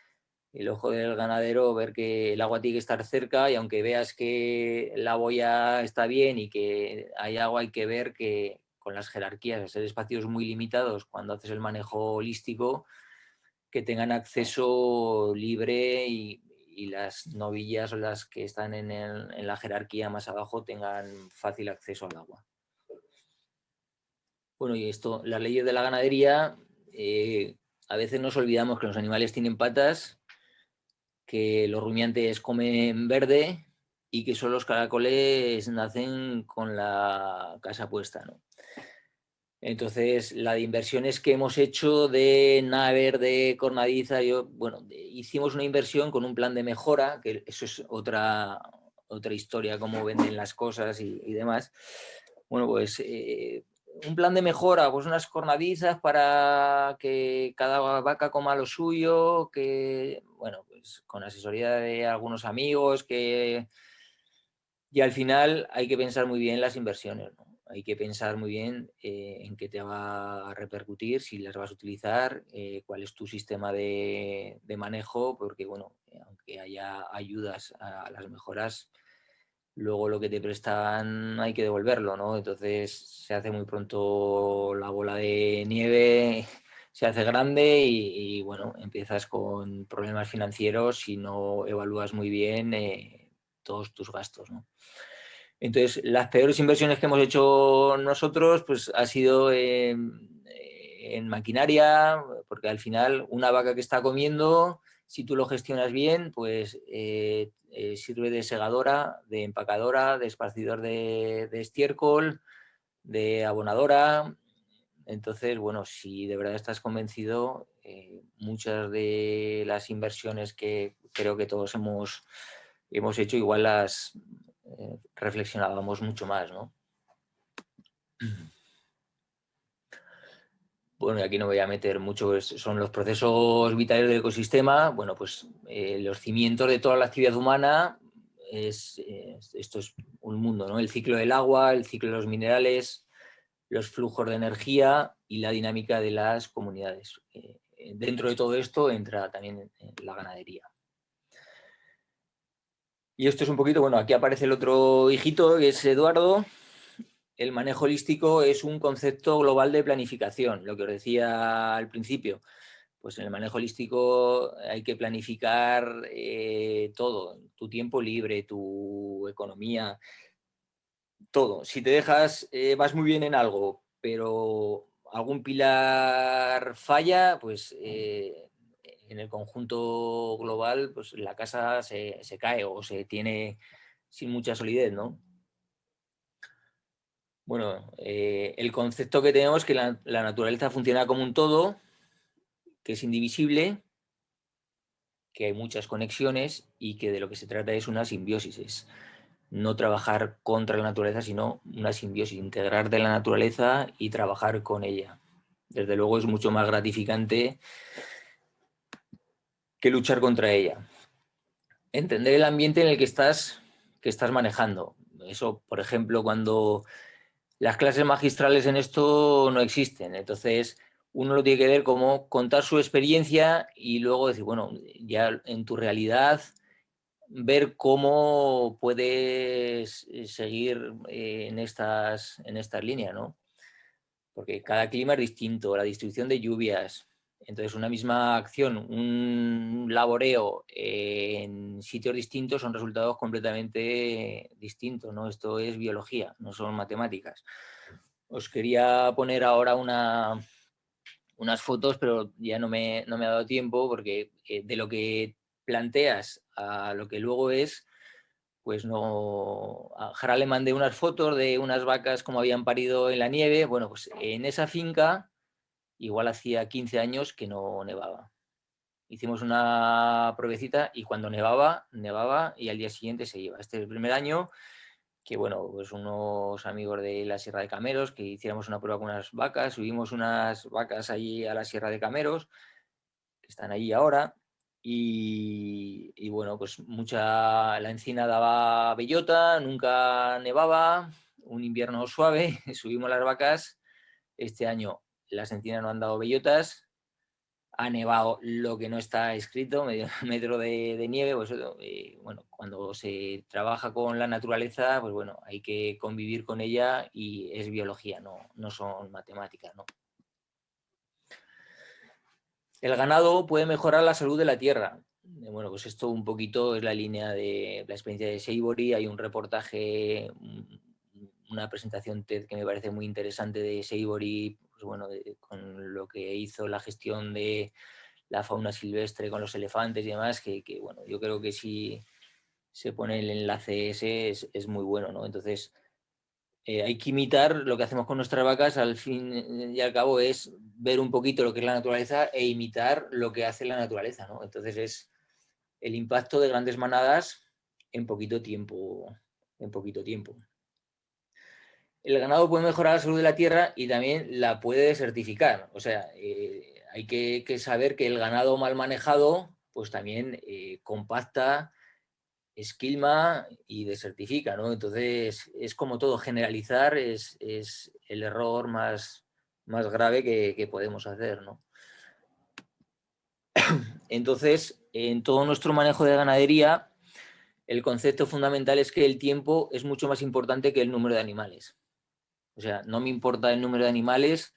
el ojo del ganadero, ver que el agua tiene que estar cerca y aunque veas que la boya está bien y que hay agua, hay que ver que, con las jerarquías, ser espacios muy limitados cuando haces el manejo holístico, que tengan acceso libre y, las novillas o las que están en, la jerarquía más abajo tengan fácil acceso al agua. Bueno, y esto, las leyes de la ganadería, eh, a veces nos olvidamos que los animales tienen patas, que los rumiantes comen verde y que solo los caracoles nacen con la casa puesta. ¿no? Entonces, la de inversiones que hemos hecho de Naver, de Cornadiza, yo, bueno, hicimos una inversión con un plan de mejora, que eso es otra, otra historia, cómo venden las cosas y, demás. Bueno, pues eh, un plan de mejora, pues unas cornadizas para que cada vaca coma lo suyo, que, bueno, pues con asesoría de algunos amigos, que... Y al final hay que pensar muy bien las inversiones, ¿no? Hay que pensar muy bien eh, en qué te va a repercutir, si las vas a utilizar, eh, cuál es tu sistema de, manejo, porque bueno, eh, aunque haya ayudas a las mejoras, luego lo que te prestan hay que devolverlo, ¿no? Entonces se hace muy pronto la bola de nieve, se hace grande y, bueno, empiezas con problemas financieros si no evalúas muy bien todos tus gastos, ¿no? Entonces, las peores inversiones que hemos hecho nosotros pues, ha sido en, maquinaria, porque al final una vaca que está comiendo, si tú lo gestionas bien, pues eh, eh, sirve de segadora, de empacadora, de esparcidor de, estiércol, de abonadora. Entonces, bueno, si de verdad estás convencido, eh, muchas de las inversiones que creo que todos hemos, hemos hecho, igual las, eh, reflexionábamos mucho más, ¿no? Bueno, y aquí no voy a meter mucho, pues, son los procesos vitales del ecosistema, bueno, pues eh, los cimientos de toda la actividad humana, es, esto es un mundo, ¿no? El ciclo del agua, el ciclo de los minerales, los flujos de energía y la dinámica de las comunidades. Eh, dentro de todo esto entra también la ganadería. Y esto es un poquito, bueno, aquí aparece el otro hijito, que es Eduardo. El manejo holístico es un concepto global de planificación, lo que os decía al principio. Pues en el manejo holístico hay que planificar eh, todo, tu tiempo libre, tu economía, todo. Si te dejas, eh, vas muy bien en algo, pero algún pilar falla, pues eh, en el conjunto global pues la casa se, cae o se tiene sin mucha solidez, ¿no? Bueno, eh, el concepto que tenemos es que la, naturaleza funciona como un todo, que es indivisible, que hay muchas conexiones y que de lo que se trata es una simbiosis, es no trabajar contra la naturaleza, sino una simbiosis, integrar de la naturaleza y trabajar con ella. Desde luego es mucho más gratificante que luchar contra ella. Entender el ambiente en el que estás, que estás manejando. Eso, por ejemplo, cuando las clases magistrales en esto no existen. Entonces, uno lo tiene que ver como contar su experiencia y luego decir, bueno, ya en tu realidad, ver cómo puedes eh, seguir eh, en estas, en estas líneas, ¿no? Porque cada clima es distinto, la distribución de lluvias, entonces, una misma acción, un laboreo en sitios distintos son resultados completamente distintos, ¿no? Esto es biología, no son matemáticas. Os quería poner ahora una, unas fotos, pero ya no me, no me ha dado tiempo porque eh, de lo que planteas a lo que luego es, pues no... A Jara le mandé unas fotos de unas vacas como habían parido en la nieve. Bueno, pues en esa finca igual hacía 15 años que no nevaba. Hicimos una pruebecita y cuando nevaba, nevaba y al día siguiente se iba. Este es el primer año que, bueno, pues unos amigos de la Sierra de Cameros, que hiciéramos una prueba con unas vacas, subimos unas vacas allí a la Sierra de Cameros, que están allí ahora, y, y, bueno, pues mucha, la encina daba bellota, nunca nevaba, un invierno suave, subimos las vacas, este año las encinas no han dado bellotas, ha nevado lo que no está escrito, medio metro de, nieve, pues eh, bueno, cuando se trabaja con la naturaleza, pues bueno, hay que convivir con ella y es biología, no, no son matemáticas. El ganado puede mejorar la salud de la tierra. Bueno, pues esto un poquito es la línea de la experiencia de Seibory, hay un reportaje, una presentación TED que me parece muy interesante de Seibory bueno, con lo que hizo la gestión de la fauna silvestre con los elefantes y demás, que, bueno, yo creo que si se pone el enlace ese es, muy bueno, ¿no? Entonces, eh, hay que imitar lo que hacemos con nuestras vacas, al fin y al cabo es ver un poquito lo que es la naturaleza e imitar lo que hace la naturaleza, ¿no? Entonces es el impacto de grandes manadas en poquito tiempo, en poquito tiempo el ganado puede mejorar la salud de la tierra y también la puede desertificar. O sea, eh, hay que, saber que el ganado mal manejado pues también eh, compacta, esquilma y desertifica, ¿no? Entonces, es como todo, generalizar es, el error más, grave que, podemos hacer, ¿no? Entonces, en todo nuestro manejo de ganadería, el concepto fundamental es que el tiempo es mucho más importante que el número de animales. O sea, no me importa el número de animales,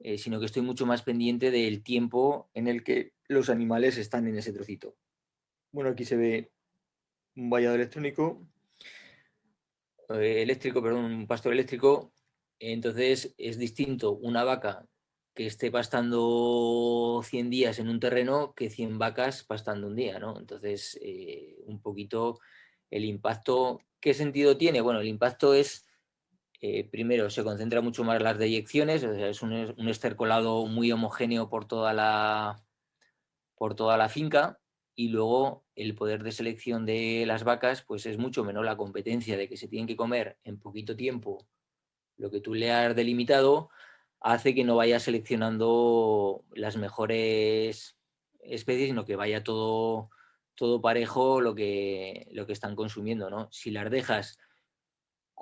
eh, sino que estoy mucho más pendiente del tiempo en el que los animales están en ese trocito. Bueno, aquí se ve un vallado electrónico, eh, eléctrico, perdón, un pastor eléctrico. Entonces es distinto una vaca que esté pastando 100 días en un terreno que 100 vacas pastando un día, ¿no? Entonces, eh, un poquito el impacto, ¿qué sentido tiene? Bueno, el impacto es eh, primero se concentra mucho más las deyecciones, es un, estercolado muy homogéneo por toda, la, por toda la finca y luego el poder de selección de las vacas pues es mucho menor la competencia de que se tienen que comer en poquito tiempo lo que tú le has delimitado hace que no vaya seleccionando las mejores especies, sino que vaya todo, todo parejo lo que, lo que están consumiendo. ¿no? Si las dejas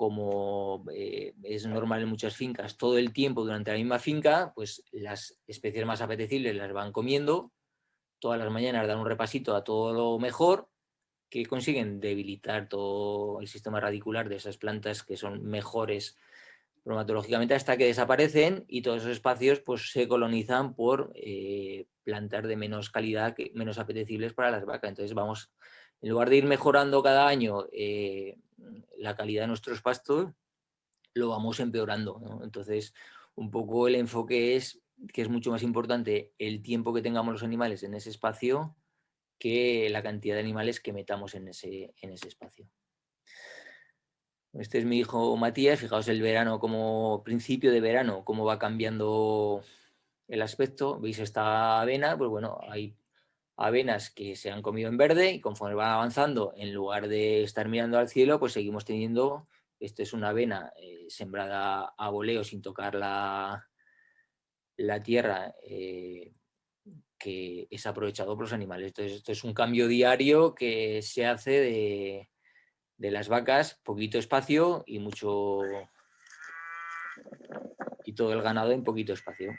como eh, es normal en muchas fincas, todo el tiempo durante la misma finca, pues las especies más apetecibles las van comiendo, todas las mañanas dan un repasito a todo lo mejor, que consiguen debilitar todo el sistema radicular de esas plantas que son mejores bromatológicamente hasta que desaparecen y todos esos espacios pues, se colonizan por eh, plantas de menos calidad, que, menos apetecibles para las vacas. Entonces vamos, en lugar de ir mejorando cada año eh, la calidad de nuestros pastos, lo vamos empeorando. Entonces, un poco el enfoque es que es mucho más importante el tiempo que tengamos los animales en ese espacio que la cantidad de animales que metamos en ese, en ese espacio. Este es mi hijo Matías, fijaos el verano como principio de verano, cómo va cambiando el aspecto. ¿Veis esta avena? Pues bueno, hay avenas que se han comido en verde y conforme van avanzando, en lugar de estar mirando al cielo, pues seguimos teniendo, esta es una avena eh, sembrada a voleo sin tocar la, la tierra, eh, que es aprovechado por los animales. Entonces, esto es un cambio diario que se hace de, de las vacas, poquito espacio y mucho... y todo el ganado en poquito espacio.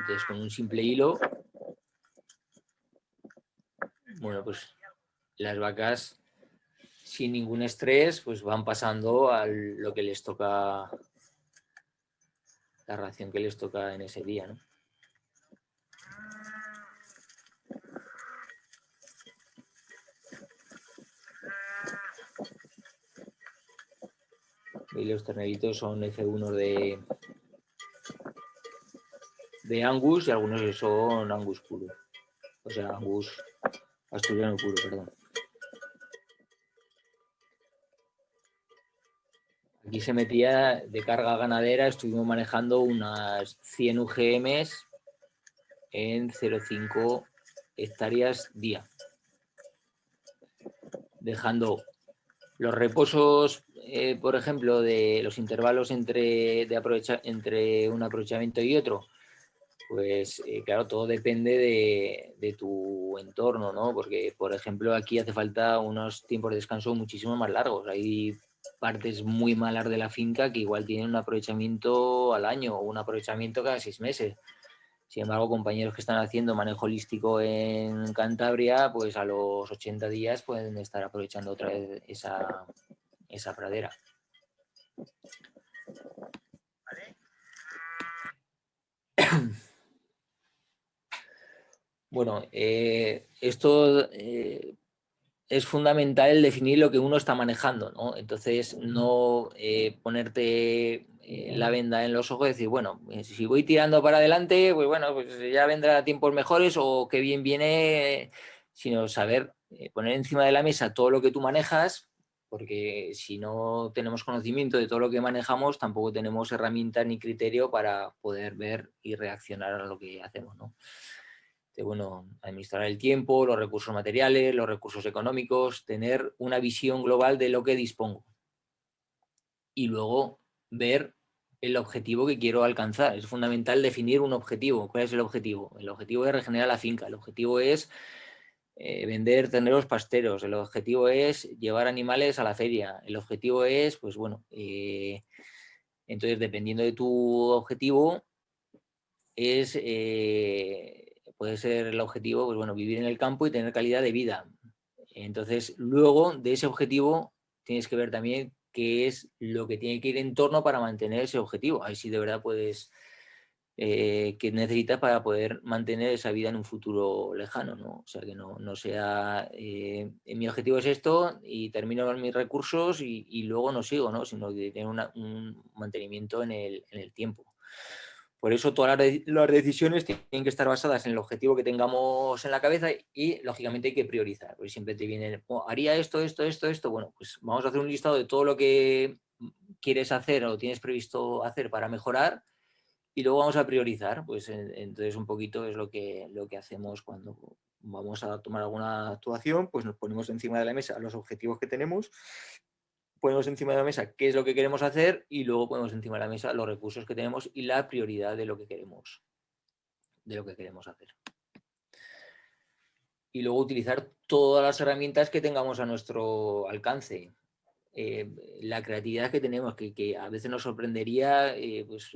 Entonces, con un simple hilo bueno, pues las vacas sin ningún estrés pues van pasando a lo que les toca, la ración que les toca en ese día, ¿no? Y los terneritos son F1 de, de Angus y algunos son Angus puro. O sea, Angus Asturiano puro, perdón. Aquí se metía de carga ganadera, estuvimos manejando unas 100 UGMs en 0,5 hectáreas día. Dejando los reposos, eh, por ejemplo, de los intervalos entre, de entre un aprovechamiento y otro, pues eh, claro, todo depende de, tu entorno, ¿no? Porque, por ejemplo, aquí hace falta unos tiempos de descanso muchísimo más largos. Hay partes muy malas de la finca que igual tienen un aprovechamiento al año o un aprovechamiento cada seis meses. Sin embargo, compañeros que están haciendo manejo holístico en Cantabria, pues a los 80 días pueden estar aprovechando otra vez esa, esa pradera. Bueno, eh, esto eh, es fundamental el definir lo que uno está manejando, ¿no? Entonces, no eh, ponerte la venda en los ojos y decir, bueno, si voy tirando para adelante, pues bueno, pues ya vendrá tiempos mejores o qué bien viene, sino saber poner encima de la mesa todo lo que tú manejas, porque si no tenemos conocimiento de todo lo que manejamos, tampoco tenemos herramientas ni criterio para poder ver y reaccionar a lo que hacemos, ¿no? Bueno, administrar el tiempo, los recursos materiales, los recursos económicos, tener una visión global de lo que dispongo. Y luego ver el objetivo que quiero alcanzar. Es fundamental definir un objetivo. ¿Cuál es el objetivo? El objetivo es regenerar la finca. El objetivo es eh, vender terneros pasteros. El objetivo es llevar animales a la feria. El objetivo es, pues bueno, eh, entonces dependiendo de tu objetivo, es eh, puede ser el objetivo, pues bueno, vivir en el campo y tener calidad de vida. Entonces, luego de ese objetivo tienes que ver también qué es lo que tiene que ir en torno para mantener ese objetivo. Ahí sí de verdad puedes, eh, que necesitas para poder mantener esa vida en un futuro lejano, ¿no? O sea, que no, no sea, eh, mi objetivo es esto y termino con mis recursos y, luego no sigo, ¿no? Sino que tener un mantenimiento en el, en el tiempo. Por eso todas las decisiones tienen que estar basadas en el objetivo que tengamos en la cabeza y, lógicamente, hay que priorizar. Porque siempre te viene, oh, haría esto, esto, esto, esto. Bueno, pues vamos a hacer un listado de todo lo que quieres hacer o tienes previsto hacer para mejorar y luego vamos a priorizar. Pues entonces un poquito es lo que, lo que hacemos cuando vamos a tomar alguna actuación, pues nos ponemos encima de la mesa los objetivos que tenemos ponemos encima de la mesa qué es lo que queremos hacer y luego ponemos encima de la mesa los recursos que tenemos y la prioridad de lo que queremos, de lo que queremos hacer. Y luego utilizar todas las herramientas que tengamos a nuestro alcance. Eh, la creatividad que tenemos, que, a veces nos sorprendería eh, pues,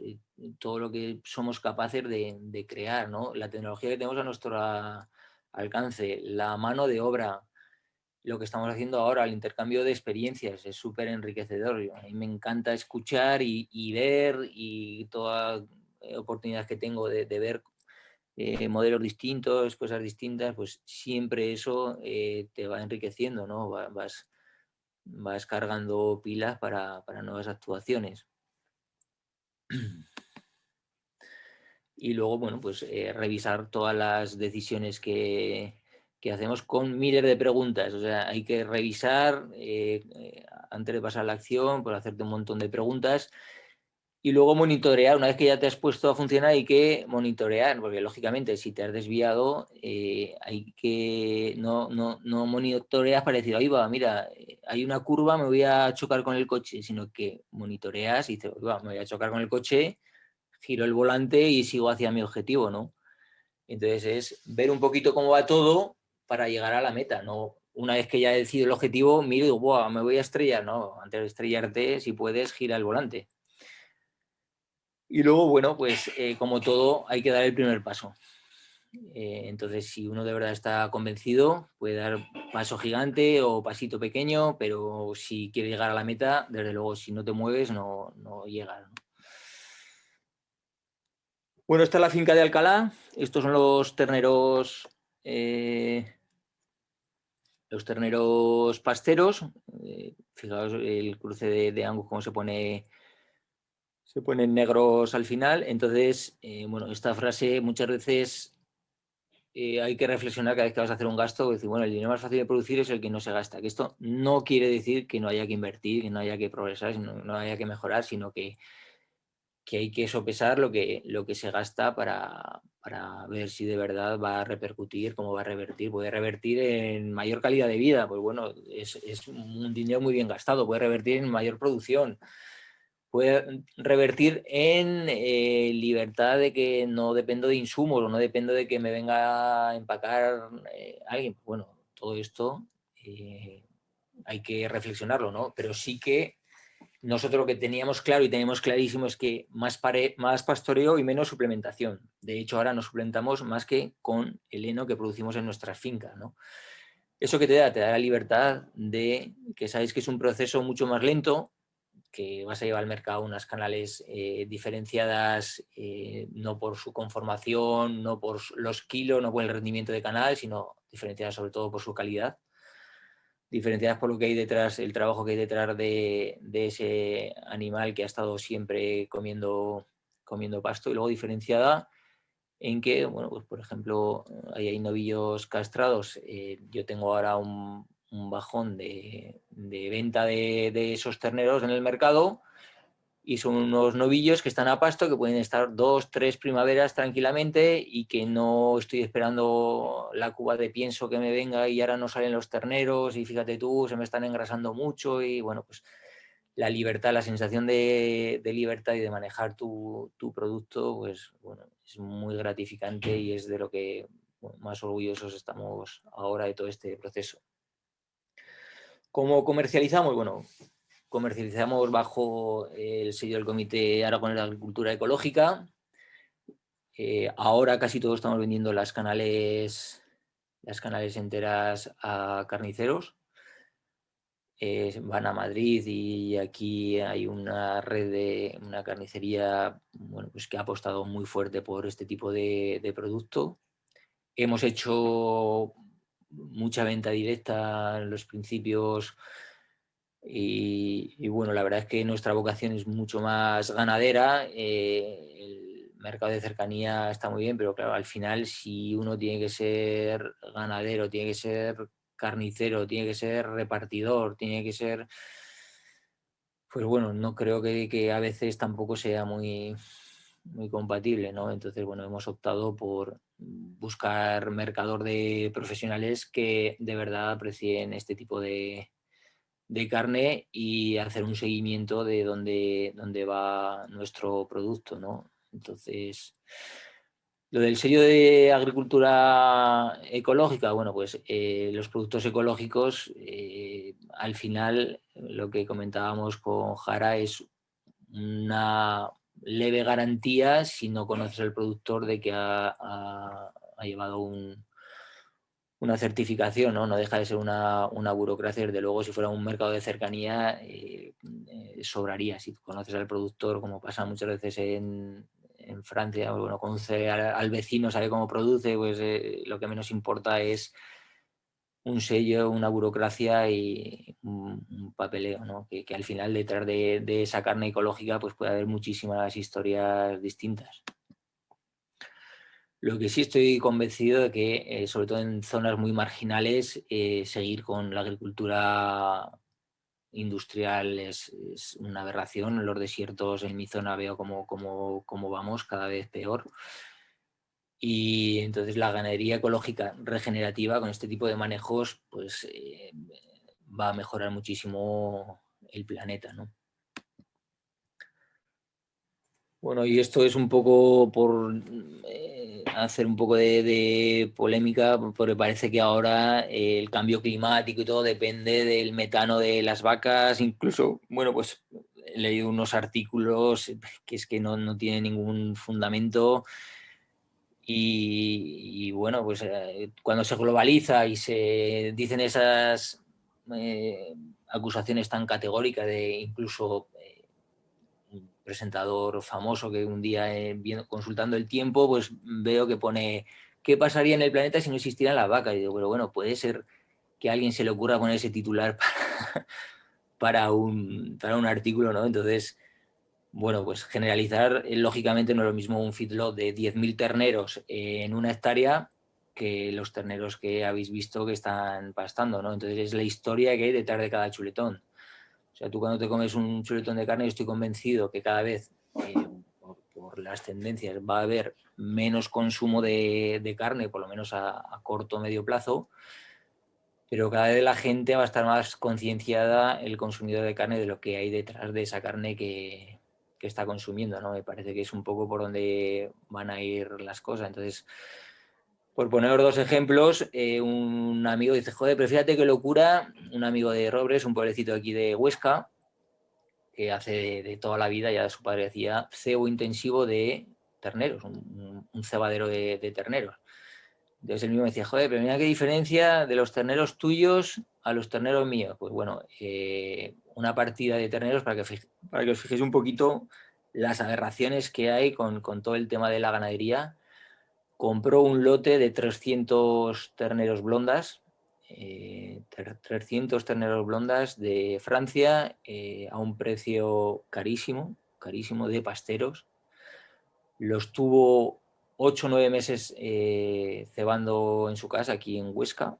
todo lo que somos capaces de, crear, ¿no? la tecnología que tenemos a nuestro alcance, la mano de obra, lo que estamos haciendo ahora, el intercambio de experiencias, es súper enriquecedor. A mí me encanta escuchar y, ver y toda eh, oportunidad que tengo de, ver eh, modelos distintos, cosas distintas, pues siempre eso eh, te va enriqueciendo, ¿no? Vas, vas cargando pilas para, para nuevas actuaciones. y luego, bueno, pues revisar todas las decisiones que, que, hacemos con miles de preguntas. O sea, hay que revisar eh, eh, antes de pasar la acción, por hacerte un montón de preguntas y luego monitorear. Una vez que ya te has puesto a funcionar hay que monitorear, porque lógicamente si te has desviado hay que no, no, no monitoreas para decir, ahí va, mira, hay una curva, me voy a chocar con el coche, sino que monitoreas y dices, me voy a chocar con el coche giro el volante y sigo hacia mi objetivo, ¿no? Entonces es ver un poquito cómo va todo para llegar a la meta, ¿no? Una vez que ya he decidido el objetivo, miro y digo, me voy a estrellar, ¿no? Antes de estrellarte, si puedes, gira el volante. Y luego, bueno, pues eh, como todo, hay que dar el primer paso. Eh, entonces, si uno de verdad está convencido, puede dar paso gigante o pasito pequeño, pero si quiere llegar a la meta, desde luego, si no te mueves, no, no llegas. ¿no? Bueno, esta es la finca de Alcalá. Estos son los terneros, eh, los terneros pasteros. Eh, fijaos el cruce de, Angus, cómo se pone, se ponen negros al final. Entonces, eh, bueno, esta frase muchas veces hay que reflexionar cada vez que vas a hacer un gasto. Decir, bueno, el dinero más fácil de producir es el que no se gasta. Que esto no quiere decir que no haya que invertir, que no haya que progresar, no, no haya que mejorar, sino que que hay que sopesar lo que, lo que se gasta para, ver si de verdad va a repercutir, cómo va a revertir. Puede revertir en mayor calidad de vida, pues bueno, es, un dinero muy bien gastado, puede revertir en mayor producción, puede revertir en eh, libertad de que no dependo de insumos o no dependo de que me venga a empacar eh, alguien. Bueno, todo esto eh, hay que reflexionarlo, ¿no? Pero sí que nosotros lo que teníamos claro y tenemos clarísimo es que más, más pastoreo y menos suplementación. De hecho, ahora nos suplementamos más que con el heno que producimos en nuestras fincas. ¿no? ¿Eso que te da? Te da la libertad de que sabes que es un proceso mucho más lento, que vas a llevar al mercado unas canales eh, diferenciadas eh, no por su conformación, no por los kilos, no por el rendimiento de canal, sino diferenciadas sobre todo por su calidad diferenciadas por lo que hay detrás, el trabajo que hay detrás de, ese animal que ha estado siempre comiendo, comiendo pasto y luego diferenciada en que, bueno, pues por ejemplo, hay novillos castrados, eh, yo tengo ahora un, bajón de, venta de, de, esos terneros en el mercado y son unos novillos que están a pasto, que pueden estar dos, tres primaveras tranquilamente y que no estoy esperando la cuba de pienso que me venga y ahora no salen los terneros y fíjate tú, se me están engrasando mucho y bueno, pues la libertad, la sensación de, libertad y de manejar tu, producto, pues bueno, es muy gratificante y es de lo que más orgullosos estamos ahora de todo este proceso. ¿Cómo comercializamos? Bueno, comercializamos bajo el sello del Comité Aragonés de Agricultura Ecológica. Eh, ahora casi todos estamos vendiendo las canales, las canales enteras a carniceros. Eh, van a Madrid y aquí hay una red de una carnicería bueno, pues que ha apostado muy fuerte por este tipo de, de producto. Hemos hecho mucha venta directa en los principios y, bueno, la verdad es que nuestra vocación es mucho más ganadera. Eh, el mercado de cercanía está muy bien, pero claro, al final si uno tiene que ser ganadero, tiene que ser carnicero, tiene que ser repartidor, tiene que ser... Pues bueno, no creo que, que a veces tampoco sea muy, muy compatible, ¿no? Entonces, bueno, hemos optado por buscar mercador de profesionales que de verdad aprecien este tipo de, de carne y hacer un seguimiento de dónde, dónde va nuestro producto, ¿no? Entonces, lo del sello de agricultura ecológica, bueno, pues eh, los productos ecológicos, eh, al final, lo que comentábamos con Jara es una leve garantía si no conoces al productor de que ha llevado un, una certificación, ¿no? No deja de ser una, burocracia, desde luego si fuera un mercado de cercanía eh, eh, sobraría. Si conoces al productor, como pasa muchas veces en, Francia, bueno, conoce al, vecino, sabe cómo produce, pues eh, lo que menos importa es un sello, una burocracia y un, papeleo, ¿no? Que, al final detrás de, de, esa carne ecológica pues puede haber muchísimas historias distintas. Lo que sí estoy convencido de que, eh, sobre todo en zonas muy marginales, eh, seguir con la agricultura industrial es, una aberración. En los desiertos, en mi zona, veo cómo, cómo, vamos cada vez peor. Y entonces la ganadería ecológica regenerativa con este tipo de manejos pues, eh, va a mejorar muchísimo el planeta. ¿no? Bueno, y esto es un poco por eh, hacer un poco de, polémica, porque parece que ahora el cambio climático y todo depende del metano de las vacas, incluso, bueno, pues he leído unos artículos que es que no, no tienen ningún fundamento. Y, bueno, pues eh, cuando se globaliza y se dicen esas eh, acusaciones tan categóricas de incluso presentador famoso que un día eh, consultando el tiempo, pues veo que pone ¿qué pasaría en el planeta si no existieran las vacas? Y digo, pero bueno, puede ser que a alguien se le ocurra poner ese titular para, un, para un artículo, ¿no? Entonces, bueno, pues generalizar, eh, lógicamente no es lo mismo un feedlot de 10.000 terneros en una hectárea que los terneros que habéis visto que están pastando, ¿no? Entonces es la historia que hay detrás de cada chuletón. Sea, tú cuando te comes un chuletón de carne, yo estoy convencido que cada vez, eh, por, las tendencias, va a haber menos consumo de, carne, por lo menos a, corto o medio plazo, pero cada vez la gente va a estar más concienciada, el consumidor de carne, de lo que hay detrás de esa carne que, está consumiendo, ¿no? Me parece que es un poco por donde van a ir las cosas. Entonces, por poner dos ejemplos, eh, un amigo dice, joder, pero fíjate qué locura, un amigo de Robres, un pueblecito aquí de Huesca, que hace de, toda la vida, ya su padre decía, cebo intensivo de terneros, un, cebadero de, terneros. Entonces él mismo me decía, joder, pero mira qué diferencia de los terneros tuyos a los terneros míos. Pues bueno, eh, una partida de terneros para que, para que os fijéis un poquito las aberraciones que hay con, con todo el tema de la ganadería compró un lote de 300 terneros blondas, 300 eh, terneros blondas de Francia eh, a un precio carísimo, carísimo de pasteros. Los tuvo 8 o 9 meses eh, cebando en su casa aquí en Huesca,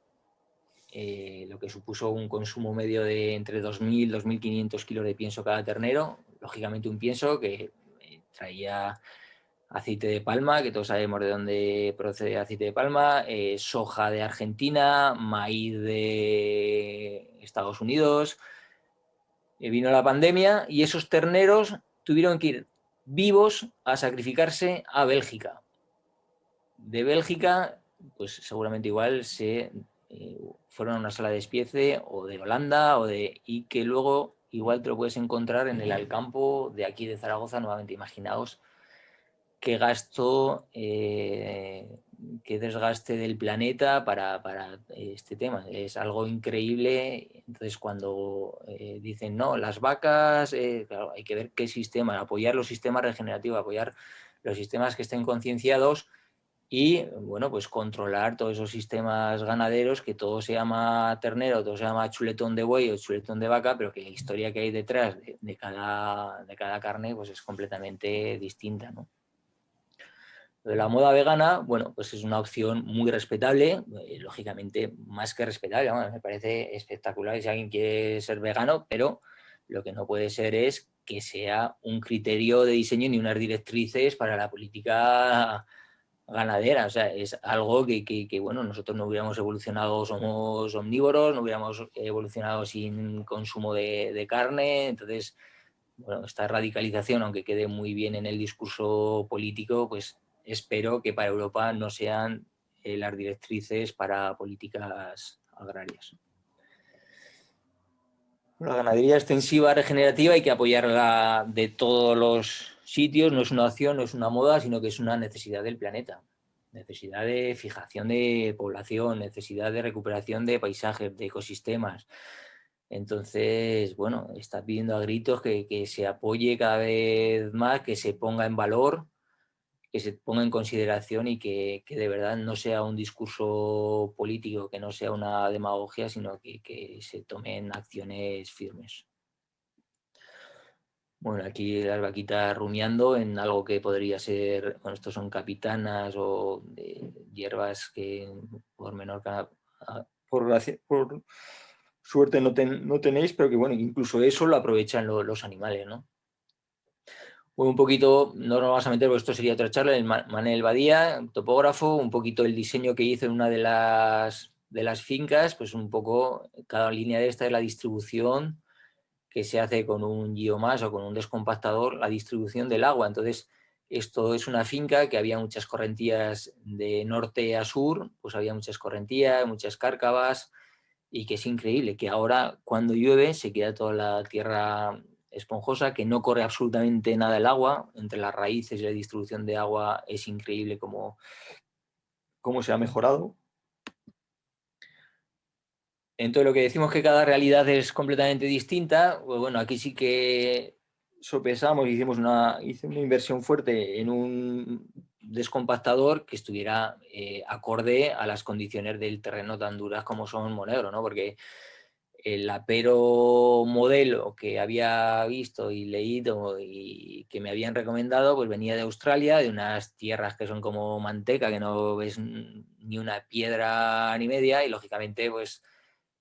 lo que supuso un consumo medio de entre 2.000 y 2.500 kilos de pienso cada ternero. Lógicamente un pienso que traía aceite de palma, que todos sabemos de dónde procede aceite de palma, eh, soja de Argentina, maíz de Estados Unidos. Eh, vino la pandemia y esos terneros tuvieron que ir vivos a sacrificarse a Bélgica. De Bélgica, pues seguramente igual se eh, fueron a una sala de despiece o de Holanda o de y que luego igual te lo puedes encontrar en el Alcampo de aquí de Zaragoza, nuevamente imaginaos qué gasto, eh, qué desgaste del planeta para, este tema. Es algo increíble. Entonces, cuando eh, dicen, no, las vacas, eh, hay que ver qué sistema, apoyar los sistemas regenerativos, apoyar los sistemas que estén concienciados y, bueno, pues controlar todos esos sistemas ganaderos, que todo se llama ternero, todo se llama chuletón de buey o chuletón de vaca, pero que la historia que hay detrás de, cada, de cada carne pues es completamente distinta, ¿no? La moda vegana, bueno, pues es una opción muy respetable, eh, lógicamente más que respetable, me parece espectacular si alguien quiere ser vegano, pero lo que no puede ser es que sea un criterio de diseño ni unas directrices para la política ganadera, o sea, es algo que, bueno, nosotros no hubiéramos evolucionado, somos omnívoros, no hubiéramos evolucionado sin consumo de, de carne, entonces, bueno, esta radicalización, aunque quede muy bien en el discurso político, pues espero que para Europa no sean eh, las directrices para políticas agrarias. La ganadería extensiva regenerativa hay que apoyarla de todos los sitios, no es una opción, no es una moda, sino que es una necesidad del planeta. Necesidad de fijación de población, necesidad de recuperación de paisajes, de ecosistemas. Entonces, bueno, está pidiendo a gritos que, que se apoye cada vez más, que se ponga en valor que se ponga en consideración y que, de verdad no sea un discurso político, que no sea una demagogia, sino que, se tomen acciones firmes. Bueno, aquí las vaquitas rumiando en algo que podría ser, bueno, estos son capitanas o hierbas que por menor por, por suerte no, no, tenéis, pero que bueno, incluso eso lo aprovechan los animales, ¿no? Un poquito, no nos vamos a meter porque esto sería otra charla, el Manel Badía, topógrafo, un poquito el diseño que hizo en una de las, de las fincas, pues un poco, cada línea de esta es la distribución que se hace con un más o con un descompactador, la distribución del agua. Entonces, esto es una finca que había muchas correntías de norte a sur, pues había muchas correntías, muchas cárcavas, y que es increíble que ahora cuando llueve se queda toda la tierra esponjosa, que no corre absolutamente nada el agua, entre las raíces y la distribución de agua es increíble cómo, cómo se ha mejorado. Entonces lo que decimos que cada realidad es completamente distinta, pues bueno, aquí sí que sopesamos, hicimos una, hice una inversión fuerte en un descompactador que estuviera eh, acorde a las condiciones del terreno tan duras como son Monegro, ¿no? Porque el apero modelo que había visto y leído y que me habían recomendado, pues venía de Australia, de unas tierras que son como manteca, que no ves ni una piedra ni media, y lógicamente, pues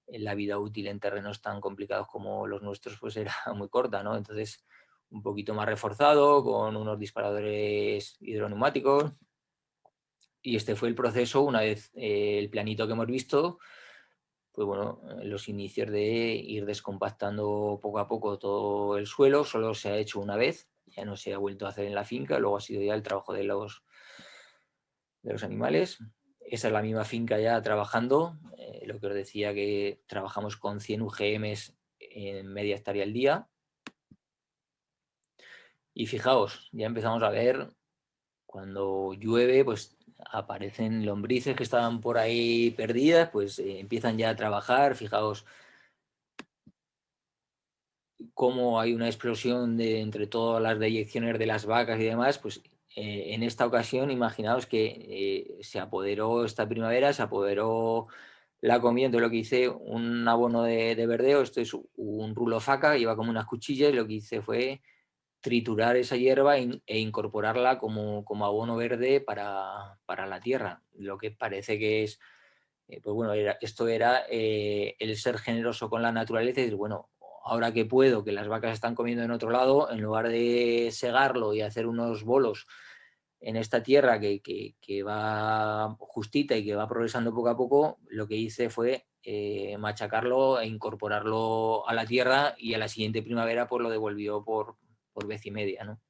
la vida útil en terrenos tan complicados como los nuestros pues era muy corta, ¿no? Entonces, un poquito más reforzado, con unos disparadores hidroneumáticos. Y este fue el proceso, una vez eh, el planito que hemos visto, pues bueno, los inicios de ir descompactando poco a poco todo el suelo, solo se ha hecho una vez, ya no se ha vuelto a hacer en la finca, luego ha sido ya el trabajo de los, de los animales. Esa es la misma finca ya trabajando, eh, lo que os decía que trabajamos con 100 UGMs en media hectárea al día. Y fijaos, ya empezamos a ver cuando llueve, pues aparecen lombrices que estaban por ahí perdidas, pues eh, empiezan ya a trabajar, fijaos cómo hay una explosión de, entre todas las deyecciones de las vacas y demás, pues eh, en esta ocasión, imaginaos que eh, se apoderó esta primavera, se apoderó la comida, entonces lo que hice, un abono de, verdeo, esto es un rulo faca, iba como unas cuchillas, y lo que hice fue triturar esa hierba e incorporarla como, como abono verde para, la tierra, lo que parece que es, eh, pues bueno, esto era el ser generoso con la naturaleza y decir, bueno, ahora que puedo, que las vacas están comiendo en otro lado, en lugar de segarlo y hacer unos bolos en esta tierra que, va justita y que va progresando poco a poco, lo que hice fue eh, machacarlo e incorporarlo a la tierra y a la siguiente primavera pues lo devolvió por, por vez y media. ¿no?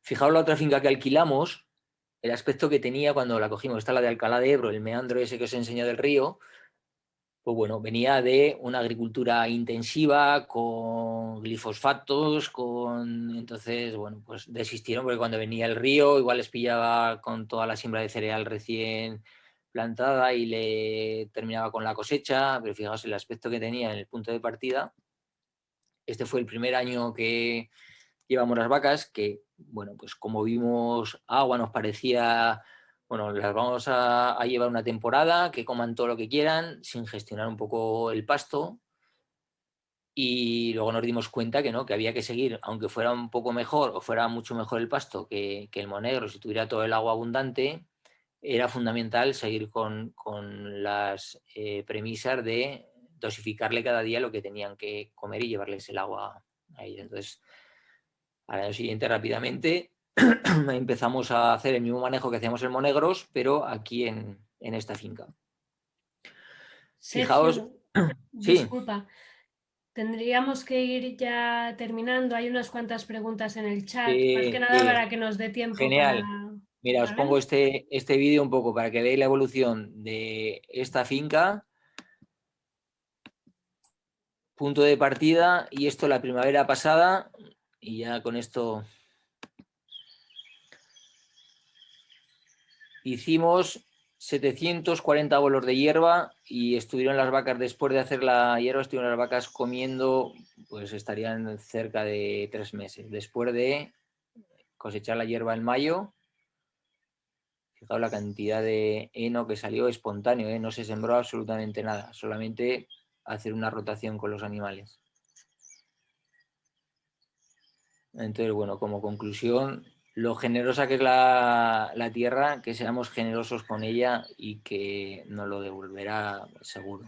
Fijaos la otra finca que alquilamos, el aspecto que tenía cuando la cogimos, esta la de Alcalá de Ebro, el meandro ese que os he enseñado del río, pues bueno, venía de una agricultura intensiva, con glifosfatos, con... Entonces, bueno, pues desistieron porque cuando venía el río igual les pillaba con toda la siembra de cereal recién plantada y le terminaba con la cosecha, pero fijaos el aspecto que tenía en el punto de partida. Este fue el primer año que llevamos las vacas, que, bueno, pues como vimos agua nos parecía bueno, las vamos a, llevar una temporada, que coman todo lo que quieran, sin gestionar un poco el pasto. Y luego nos dimos cuenta que no, que había que seguir, aunque fuera un poco mejor o fuera mucho mejor el pasto que, el monegro, si tuviera todo el agua abundante, era fundamental seguir con, las eh, premisas de dosificarle cada día lo que tenían que comer y llevarles el agua a ellos. Entonces, al año siguiente rápidamente empezamos a hacer el mismo manejo que hacíamos en Monegros, pero aquí en, esta finca. Fijaos... Disculpa, tendríamos que ir ya terminando. Hay unas cuantas preguntas en el chat, más que nada para que nos dé tiempo. Genial. Mira, os pongo este, este vídeo un poco para que veáis la evolución de esta finca. Punto de partida y esto la primavera pasada y ya con esto Hicimos 740 bolos de hierba y estuvieron las vacas, después de hacer la hierba, estuvieron las vacas comiendo, pues estarían cerca de tres meses. Después de cosechar la hierba en mayo, fijaos la cantidad de heno que salió espontáneo, ¿eh? no se sembró absolutamente nada, solamente hacer una rotación con los animales. Entonces, bueno, como conclusión, lo generosa que es la, la, tierra, que seamos generosos con ella y que nos lo devolverá seguro.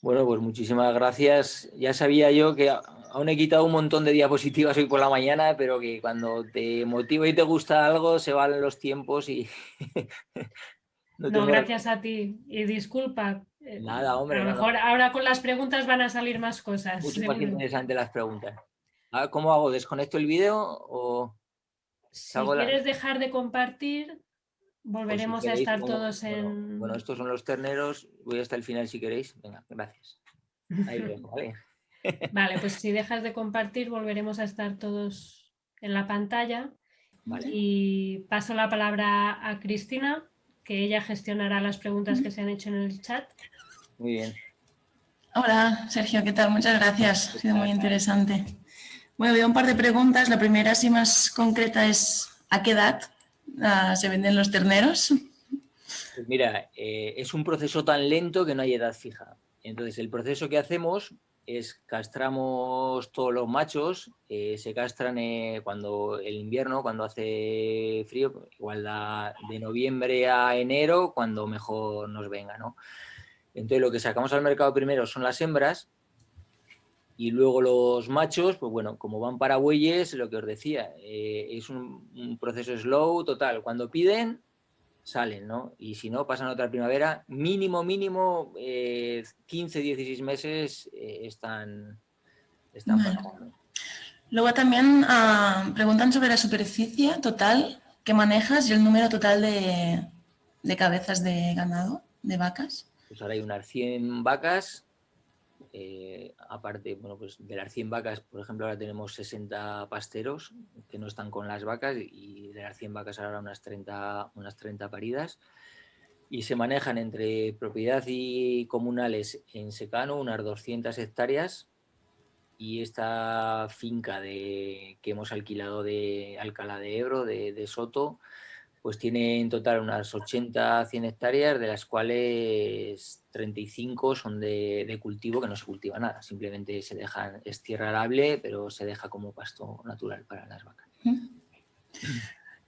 Bueno, pues muchísimas gracias. Ya sabía yo que aún he quitado un montón de diapositivas hoy por la mañana, pero que cuando te motiva y te gusta algo, se van los tiempos y... no, gracias a ti. Y disculpa. Nada, hombre. A lo mejor ahora con las preguntas van a salir más cosas. Mucho más interesante las preguntas. ¿Cómo hago? ¿Desconecto el vídeo o...? Si quieres dejar de compartir, Volveremos a estar todos en... Bueno, estos son los terneros. Voy hasta el final si queréis. Venga, gracias. Ahí ¿vale? Vale, pues si dejas de compartir, volveremos a estar todos en la pantalla. Y paso la palabra a Cristina, que ella gestionará las preguntas que se han hecho en el chat. Muy bien. Hola, Sergio, ¿qué tal? Muchas gracias. Ha sido muy interesante. Bueno, veo un par de preguntas. La primera, así más concreta, es ¿a qué edad Ah, se venden los terneros? Pues mira, eh, es un proceso tan lento que no hay edad fija. Entonces, el proceso que hacemos es castramos todos los machos, eh, se castran eh, cuando el invierno, cuando hace frío, igual de noviembre a enero, cuando mejor nos venga, ¿no? Entonces, lo que sacamos al mercado primero son las hembras, y luego los machos, pues bueno, como van para bueyes, lo que os decía, eh, es un, proceso slow total. Cuando piden, salen, ¿no? Y si no, pasan otra primavera, mínimo, mínimo, 15, eh, 16 meses eh, están, están Luego también ah, preguntan sobre la superficie total que manejas y el número total de, de cabezas de ganado, de vacas. Pues ahora hay unas 100 vacas eh, aparte, bueno, pues de las 100 vacas, por ejemplo, ahora tenemos 60 pasteros que no están con las vacas y de las 100 vacas ahora unas 30, unas 30 paridas. Y se manejan entre propiedad y comunales en secano unas 200 hectáreas. Y esta finca de, que hemos alquilado de Alcalá de Ebro, de Soto, pues tiene en total unas 80 100 hectáreas, de las cuales 35 son de, cultivo, que no se cultiva nada, simplemente se deja, es tierra arable, pero se deja como pasto natural para las vacas.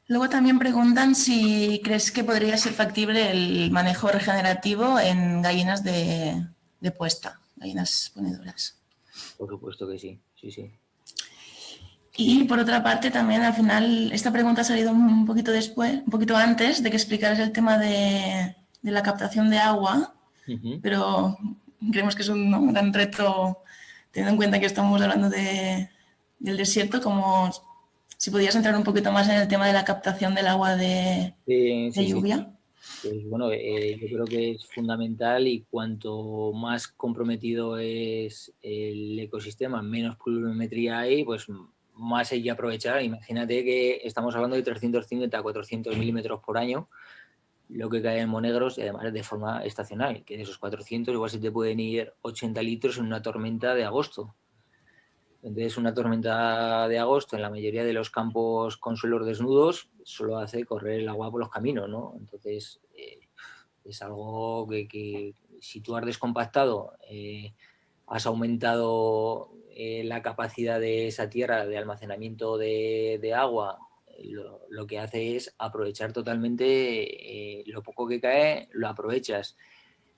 Luego también preguntan si crees que podría ser factible el manejo regenerativo en gallinas de, de puesta, gallinas ponedoras. Por supuesto que sí, sí, sí. Y por otra parte también al final esta pregunta ha salido un poquito después, un poquito antes de que explicaras el tema de, la captación de agua, pero creemos que es un, gran reto teniendo en cuenta que estamos hablando de, del desierto, como si podías entrar un poquito más en el tema de la captación del agua de, lluvia. Pues bueno, eh, yo creo que es fundamental y cuanto más comprometido es el ecosistema, menos pluviometría hay, pues más hay que aprovechar. Imagínate que estamos hablando de 350 a 400 milímetros por año, lo que cae en monegros y además de forma estacional, que de esos 400 igual se te pueden ir 80 litros en una tormenta de agosto. Entonces una tormenta de agosto en la mayoría de los campos con suelos desnudos solo hace correr el agua por los caminos, ¿no? Entonces eh, es algo que, si tú has descompactado, eh, has aumentado eh, la capacidad de esa tierra de almacenamiento de, agua, eh, lo, que hace es aprovechar totalmente eh, lo poco que cae, lo aprovechas.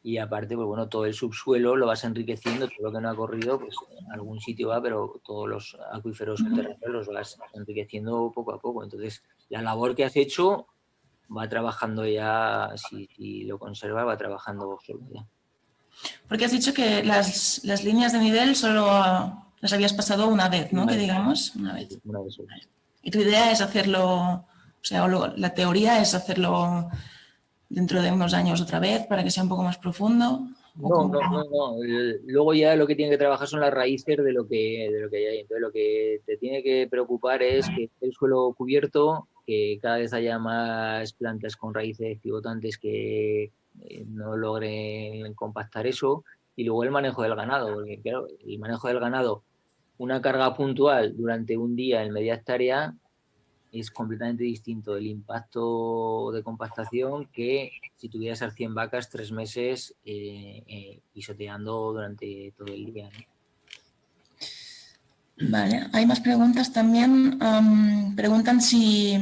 Y aparte, pues bueno, todo el subsuelo lo vas enriqueciendo, todo lo que no ha corrido, pues en algún sitio va, pero todos los acuíferos subterráneos los vas enriqueciendo poco a poco. Entonces, la labor que has hecho va trabajando ya, si, lo conservas, va trabajando solo ya. Porque has dicho que las, las líneas de nivel solo las habías pasado una vez, ¿no? que digamos, una vez. Y tu idea es hacerlo, o sea, la teoría es hacerlo dentro de unos años otra vez para que sea un poco más profundo. No, no, no, no, Luego ya lo que tiene que trabajar son las raíces de lo que, de lo que hay. Entonces lo que te tiene que preocupar es que el suelo cubierto, que cada vez haya más plantas con raíces pivotantes que eh, no logren compactar eso. Y luego el manejo del ganado, porque claro, el manejo del ganado una carga puntual durante un día en media hectárea es completamente distinto el impacto de compactación que si tuvieras a 100 vacas tres meses eh, eh, pisoteando durante todo el día. Vale, hay más preguntas también. preguntan si,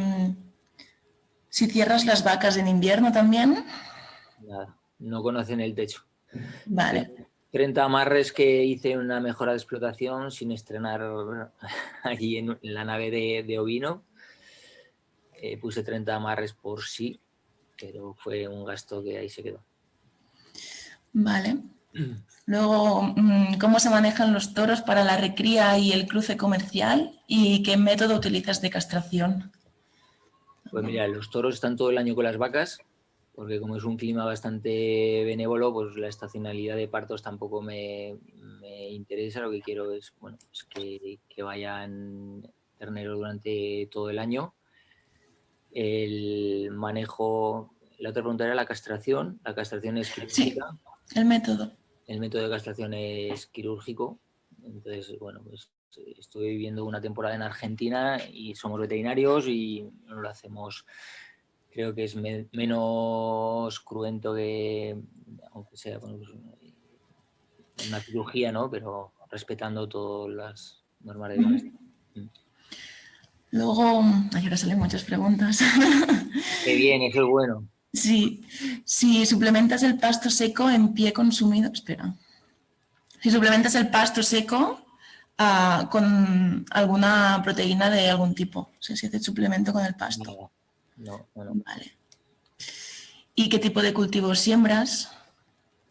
si cierras las vacas en invierno también. Nada, no conocen el techo. Vale. 30 amarres que hice una mejora de explotación sin estrenar allí en, la nave de, ovino. Eh, puse 30 amarres por sí, pero fue un gasto que ahí se quedó. Vale. Luego, mm, ¿cómo se manejan los toros para la recría y el cruce comercial? ¿Y qué método utilizas de castración? Pues mira, los toros están todo el año con las vacas, porque como es un clima bastante benévolo, pues la estacionalidad de partos tampoco me, interesa. Lo que quiero es bueno, que, vayan terneros durante todo el año. El manejo, la otra pregunta era la castración. La castración es quirúrgica. Sí, el método. El método de castración es quirúrgico. Entonces, bueno, pues estuve viviendo una temporada en Argentina y somos veterinarios y lo hacemos creo que es menos cruento que, aunque sea pues, una cirugía, ¿no? Pero respetando todas las normas de bienestar. Luego, ay, ahora salen muchas preguntas. Qué bien, eso es bueno. Sí, si suplementas el pasto seco en pie consumido, espera. Si suplementas el pasto seco ah, con alguna proteína de algún tipo, o sea, si haces suplemento con el pasto. No, Vale. ¿Y qué tipo de cultivos siembras?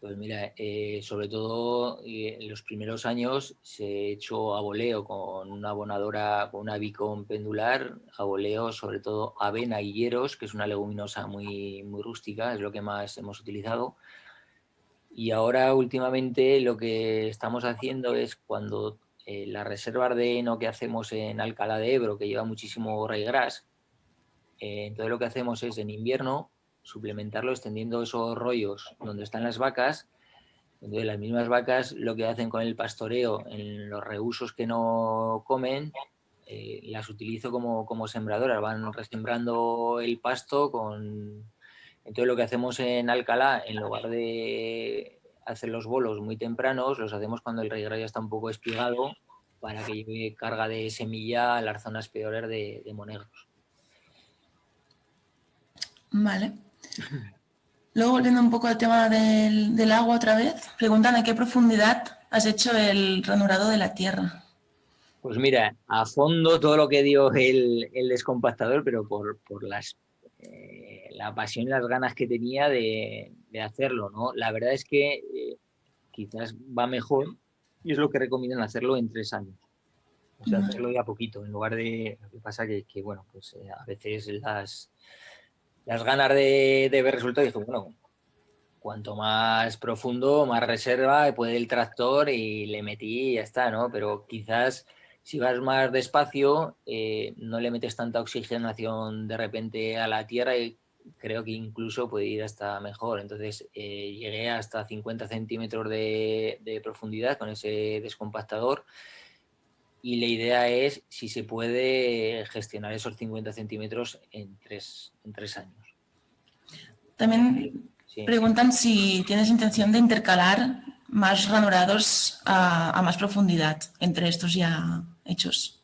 Pues mira, eh, sobre todo eh, en los primeros años se ha hecho aboleo con una abonadora, con una bicón pendular, aboleo sobre todo avena y hieros, que es una leguminosa muy, muy rústica, es lo que más hemos utilizado. Y ahora últimamente lo que estamos haciendo es cuando eh, la reserva de heno que hacemos en Alcalá de Ebro, que lleva muchísimo raigras, eh, entonces lo que hacemos es en invierno suplementarlo extendiendo esos rollos donde están las vacas. Entonces las mismas vacas lo que hacen con el pastoreo en los reusos que no comen, eh, las utilizo como, como sembradoras, van resembrando el pasto con... Entonces lo que hacemos en Alcalá, en lugar de hacer los bolos muy tempranos, los hacemos cuando el rey ya está un poco espigado para que lleve carga de semilla a las zonas peores de, de monegros. Vale. Luego, volviendo un poco al tema del, agua otra vez, preguntan a qué profundidad has hecho el ranurado de la tierra. Pues mira, a fondo todo lo que dio el, descompactador, pero por, las, eh, la pasión y las ganas que tenía de, hacerlo. ¿no? La verdad es que eh, quizás va mejor y es lo que recomiendan hacerlo en tres años. O sea, hacerlo ya poquito, en lugar de... Lo que pasa que, que bueno, pues eh, a veces las las ganas de, ver resultados, dije, bueno, cuanto más profundo, más reserva puede el tractor y le metí y ya está, ¿no? Pero quizás si vas más despacio, eh, no le metes tanta oxigenación de repente a la tierra y creo que incluso puede ir hasta mejor. Entonces eh, llegué hasta 50 centímetros de, de profundidad con ese descompactador y la idea es si se puede gestionar esos 50 centímetros en tres, en tres años. También preguntan si tienes intención de intercalar más ranurados a, más profundidad entre estos ya hechos.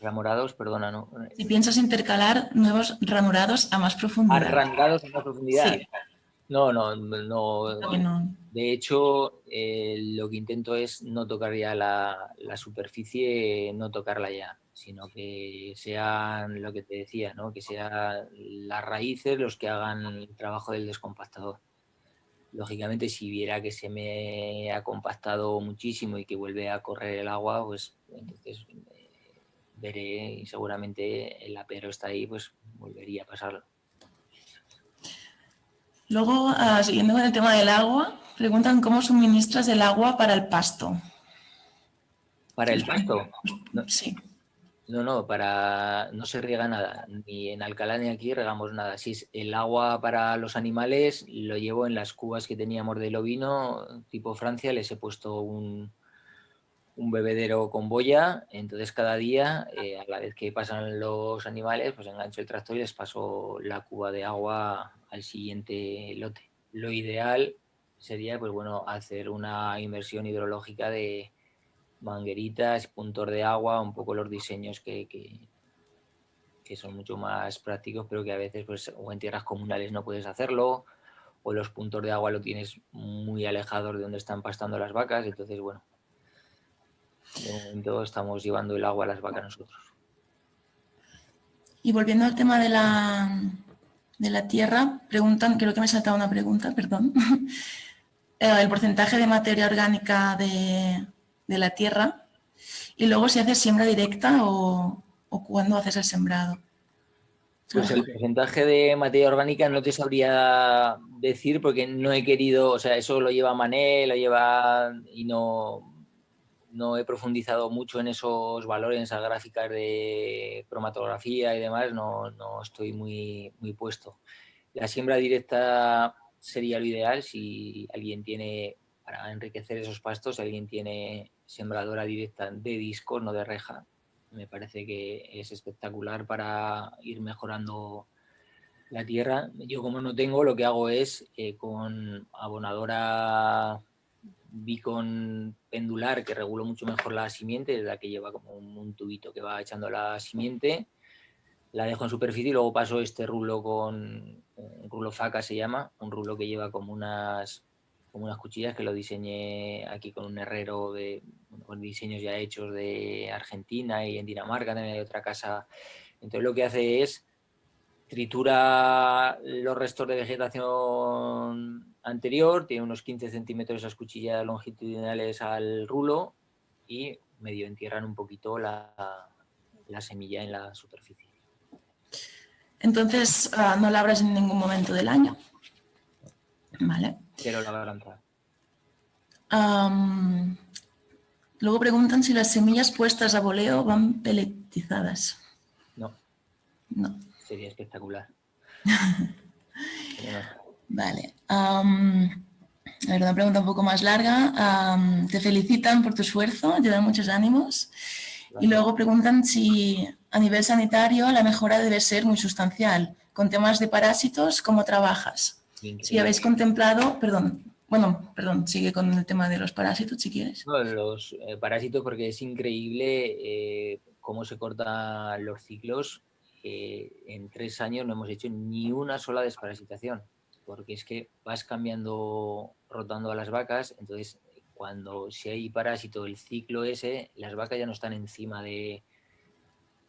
Ranurados, perdona, ¿no? Si piensas intercalar nuevos ranurados a más profundidad. ¿A ranurados a más profundidad? Sí. No, no, no. De hecho, eh, lo que intento es no tocar ya la, superficie, no tocarla ya, sino que sean lo que te decía, ¿no? que sean las raíces los que hagan el trabajo del descompactador. Lógicamente, si viera que se me ha compactado muchísimo y que vuelve a correr el agua, pues entonces eh, veré y seguramente el apero está ahí, pues volvería a pasarlo. Luego, ah, siguiendo con el tema del agua, preguntan cómo suministras el agua para el pasto. ¿Para el pasto? sí. No, no, para no se riega nada, ni en Alcalá ni aquí regamos nada. Si es el agua para los animales, lo llevo en las cubas que teníamos del ovino, tipo Francia, les he puesto un, un bebedero con boya, entonces cada día, eh, a la vez que pasan los animales, pues engancho el tractor y les paso la cuba de agua al siguiente lote. Lo ideal sería, pues bueno, hacer una inversión hidrológica de, mangueritas, puntor de agua, un poco los diseños que, que, son mucho más prácticos, pero que a veces pues, o en tierras comunales no puedes hacerlo, o los puntos de agua lo tienes muy alejados de donde están pastando las vacas, entonces bueno, de momento estamos llevando el agua a las vacas nosotros. Y volviendo al tema de la, de la tierra, preguntan, creo que me ha saltado una pregunta, perdón, eh, el porcentaje de materia orgánica de, de la tierra y luego si haces siembra directa o, o cuándo haces el sembrado. Pues el porcentaje de materia orgánica no te sabría decir porque no he querido, o sea, eso lo lleva Mané, lo lleva y no, no he profundizado mucho en esos valores, en esas gráficas de cromatografía y demás, no, no estoy muy, muy puesto. La siembra directa sería lo ideal si alguien tiene, para enriquecer esos pastos, si alguien tiene sembradora directa de discos, no de reja. Me parece que es espectacular para ir mejorando la tierra. Yo como no tengo, lo que hago es eh, con abonadora bicon pendular que regulo mucho mejor la simiente, es la que lleva como un, tubito que va echando la simiente. La dejo en superficie y luego paso este rulo con un rulo faca se llama, un rulo que lleva como unas como unas cuchillas que lo diseñé aquí con un herrero de con diseños ya hechos de Argentina y en Dinamarca también hay otra casa. Entonces lo que hace es tritura los restos de vegetación anterior, tiene unos 15 centímetros esas cuchillas longitudinales al rulo y medio entierran un poquito la, la semilla en la superficie. Entonces, uh, no labras en ningún momento del año. Vale. Quiero labrar. Um, luego preguntan si las semillas puestas a voleo van peletizadas. No. No. Sería espectacular. vale. Um, a ver, una pregunta un poco más larga. Um, te felicitan por tu esfuerzo, te dan muchos ánimos. Y luego preguntan si a nivel sanitario la mejora debe ser muy sustancial. Con temas de parásitos, ¿cómo trabajas? Si habéis contemplado, perdón, bueno, perdón, sigue con el tema de los parásitos si quieres. No, los eh, parásitos porque es increíble eh, cómo se cortan los ciclos. Eh, en tres años no hemos hecho ni una sola desparasitación, porque es que vas cambiando, rotando a las vacas, entonces cuando si hay parásito, el ciclo ese, las vacas ya no están encima de,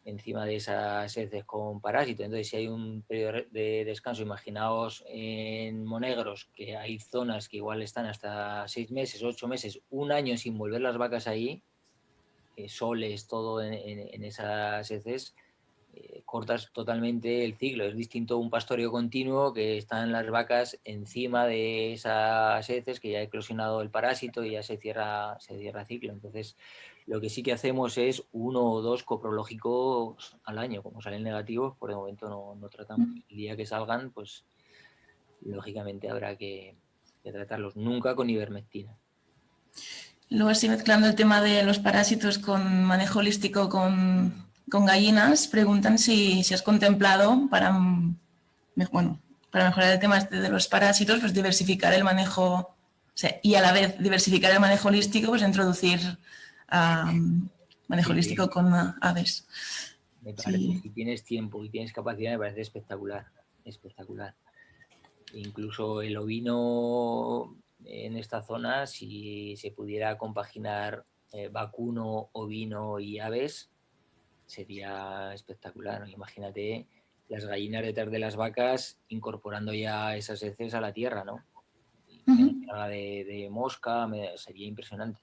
encima de esas heces con parásito. Entonces, si hay un periodo de descanso, imaginaos en Monegros, que hay zonas que igual están hasta seis meses, ocho meses, un año sin volver las vacas ahí, soles, todo en, esas heces, eh, cortas totalmente el ciclo. Es distinto un pastoreo continuo que están las vacas encima de esas heces que ya ha eclosionado el parásito y ya se cierra, se cierra ciclo. Entonces, lo que sí que hacemos es uno o dos coprológicos al año. Como salen negativos, por el momento no, no tratamos. El día que salgan, pues lógicamente habrá que, tratarlos. Nunca con ivermectina. Luego así mezclando el tema de los parásitos con manejo holístico con, gallinas, preguntan si, has contemplado para, bueno, para mejorar el tema este de los parásitos, pues diversificar el manejo, y a la vez diversificar el manejo holístico, pues introducir manejo holístico con aves. Me parece, si tienes tiempo y tienes capacidad, me parece espectacular, espectacular. Incluso el ovino en esta zona, si se pudiera compaginar eh, vacuno, ovino y aves, sería espectacular. Imagínate las gallinas detrás de las vacas incorporando ya esas heces a la tierra, ¿no? de, de, mosca, sería impresionante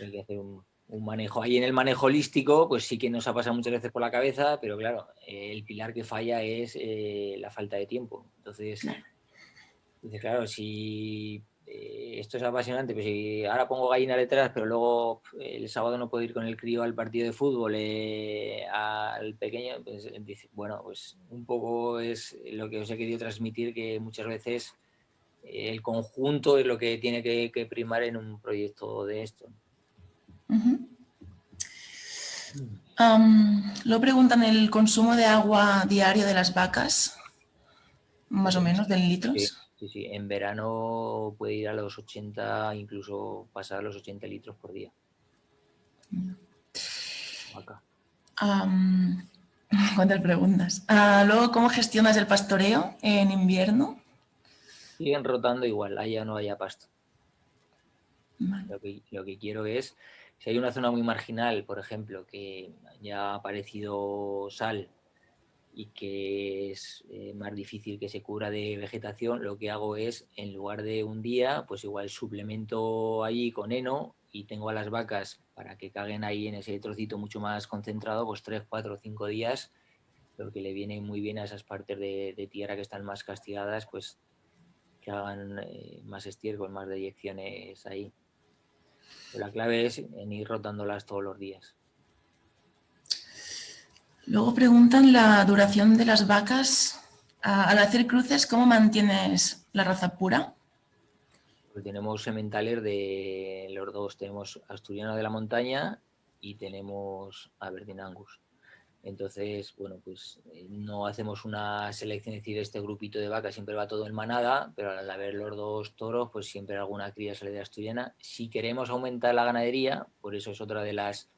hay que hacer un, manejo. Ahí en el manejo holístico, pues sí que nos ha pasado muchas veces por la cabeza, pero claro, el pilar que falla es eh, la falta de tiempo. Entonces, claro, si eh, esto es apasionante, pues si ahora pongo gallina detrás, pero luego el sábado no puedo ir con el crío al partido de fútbol, eh, al pequeño, pues bueno, pues un poco es lo que os he querido transmitir, que muchas veces el conjunto es lo que tiene que, primar en un proyecto de esto. lo preguntan el consumo de agua diario de las vacas, más o menos, de litros. Sí, sí, en verano puede ir a los 80, incluso pasar los 80 litros por día. ¿Cuántas preguntas? Ah, luego, ¿cómo gestionas el pastoreo en invierno? Siguen rotando igual, haya o no haya pasto. Lo, que, lo que quiero es, si hay una zona muy marginal, por ejemplo, que ya ha aparecido sal y que es eh, más difícil que se cubra de vegetación, lo que hago es, en lugar de un día, pues igual suplemento ahí con heno y tengo a las vacas para que caguen ahí en ese trocito mucho más concentrado, pues tres, cuatro, cinco días, lo que le viene muy bien a esas partes de, tierra que están más castigadas, pues que hagan eh, más estiércol, más deyecciones ahí. la clave es en ir rotándolas todos los días. Luego preguntan la duración de las vacas. Al hacer cruces, ¿cómo mantienes la raza pura? Tenemos sementales de los dos. Tenemos Asturiano de la Montaña y tenemos Aberdeen Angus. Entonces, bueno, pues eh, no hacemos una selección, es decir, este grupito de vacas siempre va todo en manada, pero al haber los dos toros, pues siempre alguna cría sale de asturiana. Si queremos aumentar la ganadería, por eso es otra de las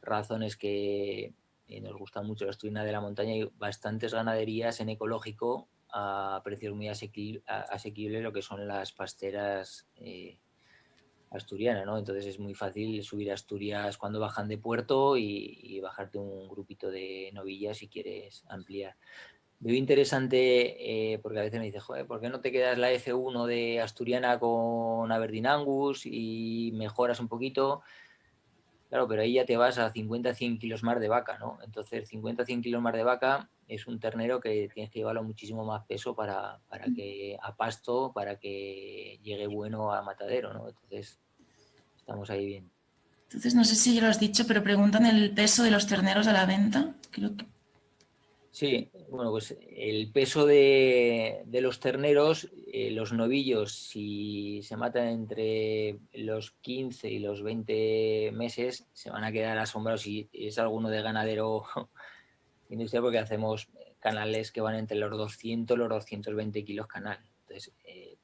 razones que, eh, nos gusta mucho la asturiana de la montaña, hay bastantes ganaderías en ecológico a precios muy asequibles, lo que son las pasteras eh, asturianas, ¿no? Entonces es muy fácil subir a Asturias cuando bajan de puerto y, bajarte un grupito de novillas si quieres ampliar. Veo interesante, eh, porque a veces me dice, ¿por qué no te quedas la F1 de Asturiana con Aberdeen Angus y mejoras un poquito? Claro, pero ahí ya te vas a 50-100 kilos más de vaca, ¿no? Entonces, 50-100 kilos más de vaca es un ternero que tienes que llevarlo muchísimo más peso para, para que a pasto, para que llegue bueno a matadero, ¿no? Entonces, estamos ahí bien. Entonces, no sé si ya lo has dicho, pero preguntan el peso de los terneros a la venta. Creo que Sí, bueno, pues el peso de, los terneros, eh, los novillos, si se matan entre los 15 y los 20 meses, se van a quedar asombrados si es alguno de ganadero industrial, porque hacemos canales que van entre los 200 y los 220 kilos canal. Entonces, eh,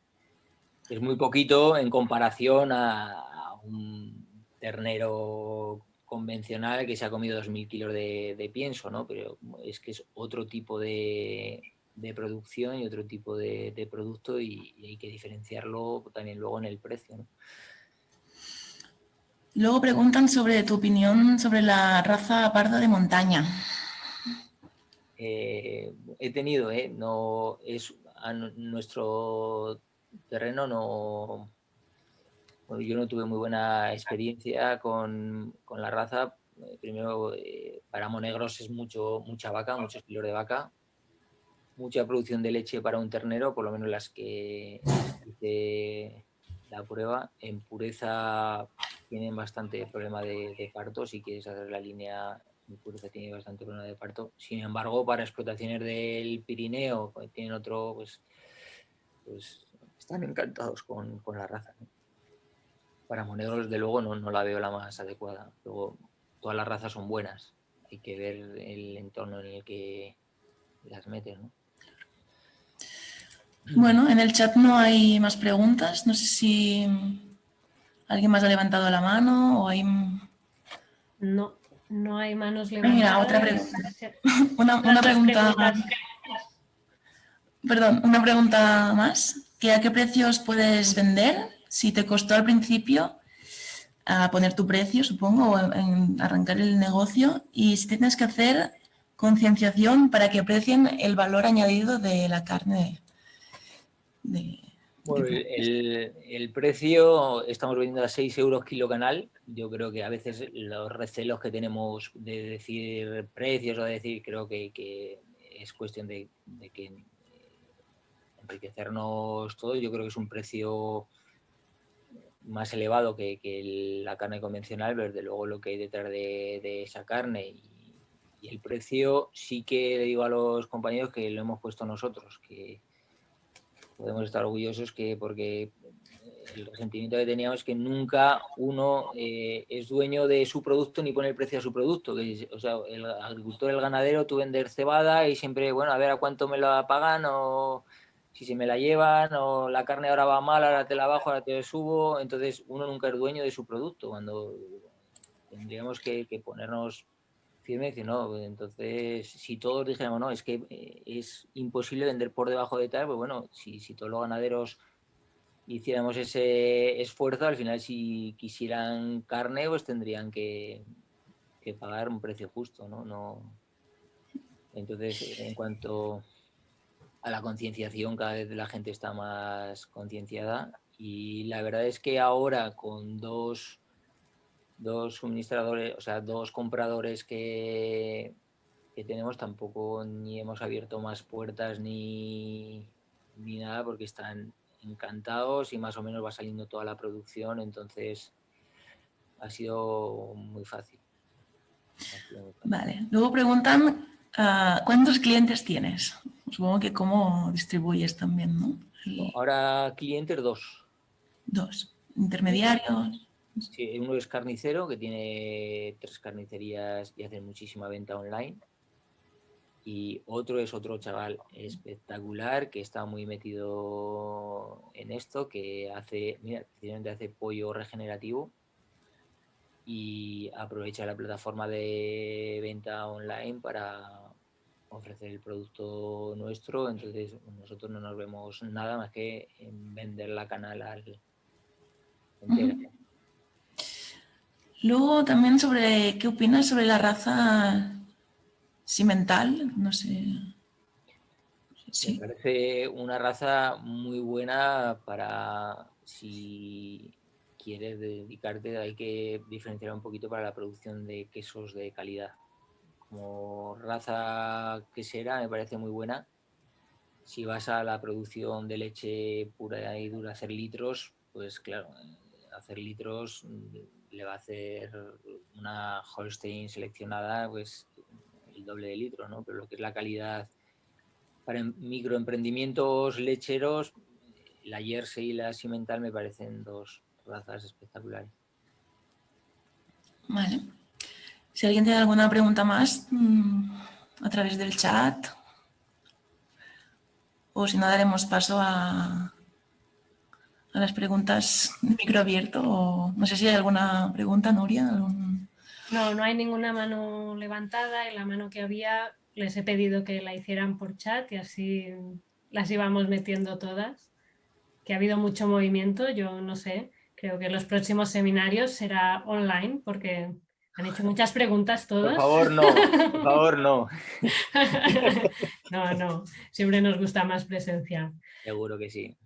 es muy poquito en comparación a un ternero convencional que se ha comido 2.000 kilos de, pienso, ¿no? Pero es que es otro tipo de, producción y otro tipo de, producto y, hay que diferenciarlo también luego en el precio, Luego preguntan sobre tu opinión sobre la raza parda de montaña. Eh, he tenido, ¿eh? No, es, a nuestro terreno no, yo no tuve muy buena experiencia con, la raza. Eh, primero, eh, para monegros es mucho, mucha vaca, muchos kilos de vaca, mucha producción de leche para un ternero, por lo menos las que hice la prueba. En pureza tienen bastante problema de, parto, si quieres hacer la línea en pureza tiene bastante problema de parto. Sin embargo, para explotaciones del Pirineo, pues, tienen otro, pues, pues están encantados con, la raza para Monegros, de luego, no, la veo la más adecuada. Luego, todas las razas son buenas. Hay que ver el entorno en el que las metes, ¿no? Bueno, en el chat no hay más preguntas. No sé si alguien más ha levantado la mano o hay... No, no hay manos levantadas. Mira, otra pregunta. Una, pregunta más. Perdón, una pregunta más. ¿A qué precios puedes vender si te costó al principio a poner tu precio, supongo, o en arrancar el negocio, y si tienes que hacer concienciación para que aprecien el valor añadido de la carne. bueno, el, precio estamos vendiendo a 6 euros kilo canal. Yo creo que a veces los recelos que tenemos de decir precios o de decir, creo que, es cuestión de, que enriquecernos todos. Yo creo que es un precio más elevado que, la carne convencional, pero desde luego lo que hay detrás de, esa carne y, el precio sí que le digo a los compañeros que lo hemos puesto nosotros, que podemos estar orgullosos que porque el resentimiento que teníamos es que nunca uno eh, es dueño de su producto ni pone el precio a su producto. Que, o sea, el agricultor, el ganadero, tú vender cebada y siempre, bueno, a ver a cuánto me la pagan o si se me la llevan o la carne ahora va mal, ahora te la bajo, ahora te la subo, entonces uno nunca es dueño de su producto, cuando tendríamos que, ponernos firme y decir, no, entonces si todos dijéramos, no, es que eh, es imposible vender por debajo de tal, pues bueno, si, todos los ganaderos hiciéramos ese esfuerzo, al final si quisieran carne, pues tendrían que, pagar un precio justo, ¿no? no Entonces, en cuanto a la concienciación, cada vez la gente está más concienciada. Y la verdad es que ahora con dos, dos suministradores, o sea, dos compradores que, que tenemos, tampoco ni hemos abierto más puertas ni, ni nada porque están encantados y más o menos va saliendo toda la producción, entonces ha sido muy fácil. Vale, luego preguntan ah, ¿cuántos clientes tienes? Supongo que cómo distribuyes también, ¿no? Ahora clientes dos. Dos. ¿Intermediarios? Sí, uno es carnicero que tiene tres carnicerías y hace muchísima venta online y otro es otro chaval espectacular que está muy metido en esto, que hace, mira, hace pollo regenerativo y aprovecha la plataforma de venta online para ofrecer el producto nuestro, entonces nosotros no nos vemos nada más que en vender la canal al Luego también sobre, ¿qué opinas sobre la raza Cimental, no sé. Me parece una raza muy buena para si quieres dedicarte, hay que diferenciar un poquito para la producción de quesos de calidad. Como raza quesera me parece muy buena. Si vas a la producción de leche pura y dura, hacer litros, pues claro, hacer litros le va a hacer una Holstein seleccionada, pues el doble de litro, ¿no? Pero lo que es la calidad para em, microemprendimientos lecheros, la Jersey y la Cimental me parecen dos razas espectaculares. Vale. Si alguien tiene alguna pregunta más, mm, a través del chat, o si no, daremos paso a, a las preguntas de micro abierto. O, no sé si hay alguna pregunta, Nuria. No, no hay ninguna mano levantada y la mano que había les he pedido que la hicieran por chat y así las íbamos metiendo todas. Que ha habido mucho movimiento, yo no sé, creo que los próximos seminarios será online porque han hecho muchas preguntas todos. Por favor, no, por favor, no. no, no, siempre nos gusta más presencial. Seguro que sí.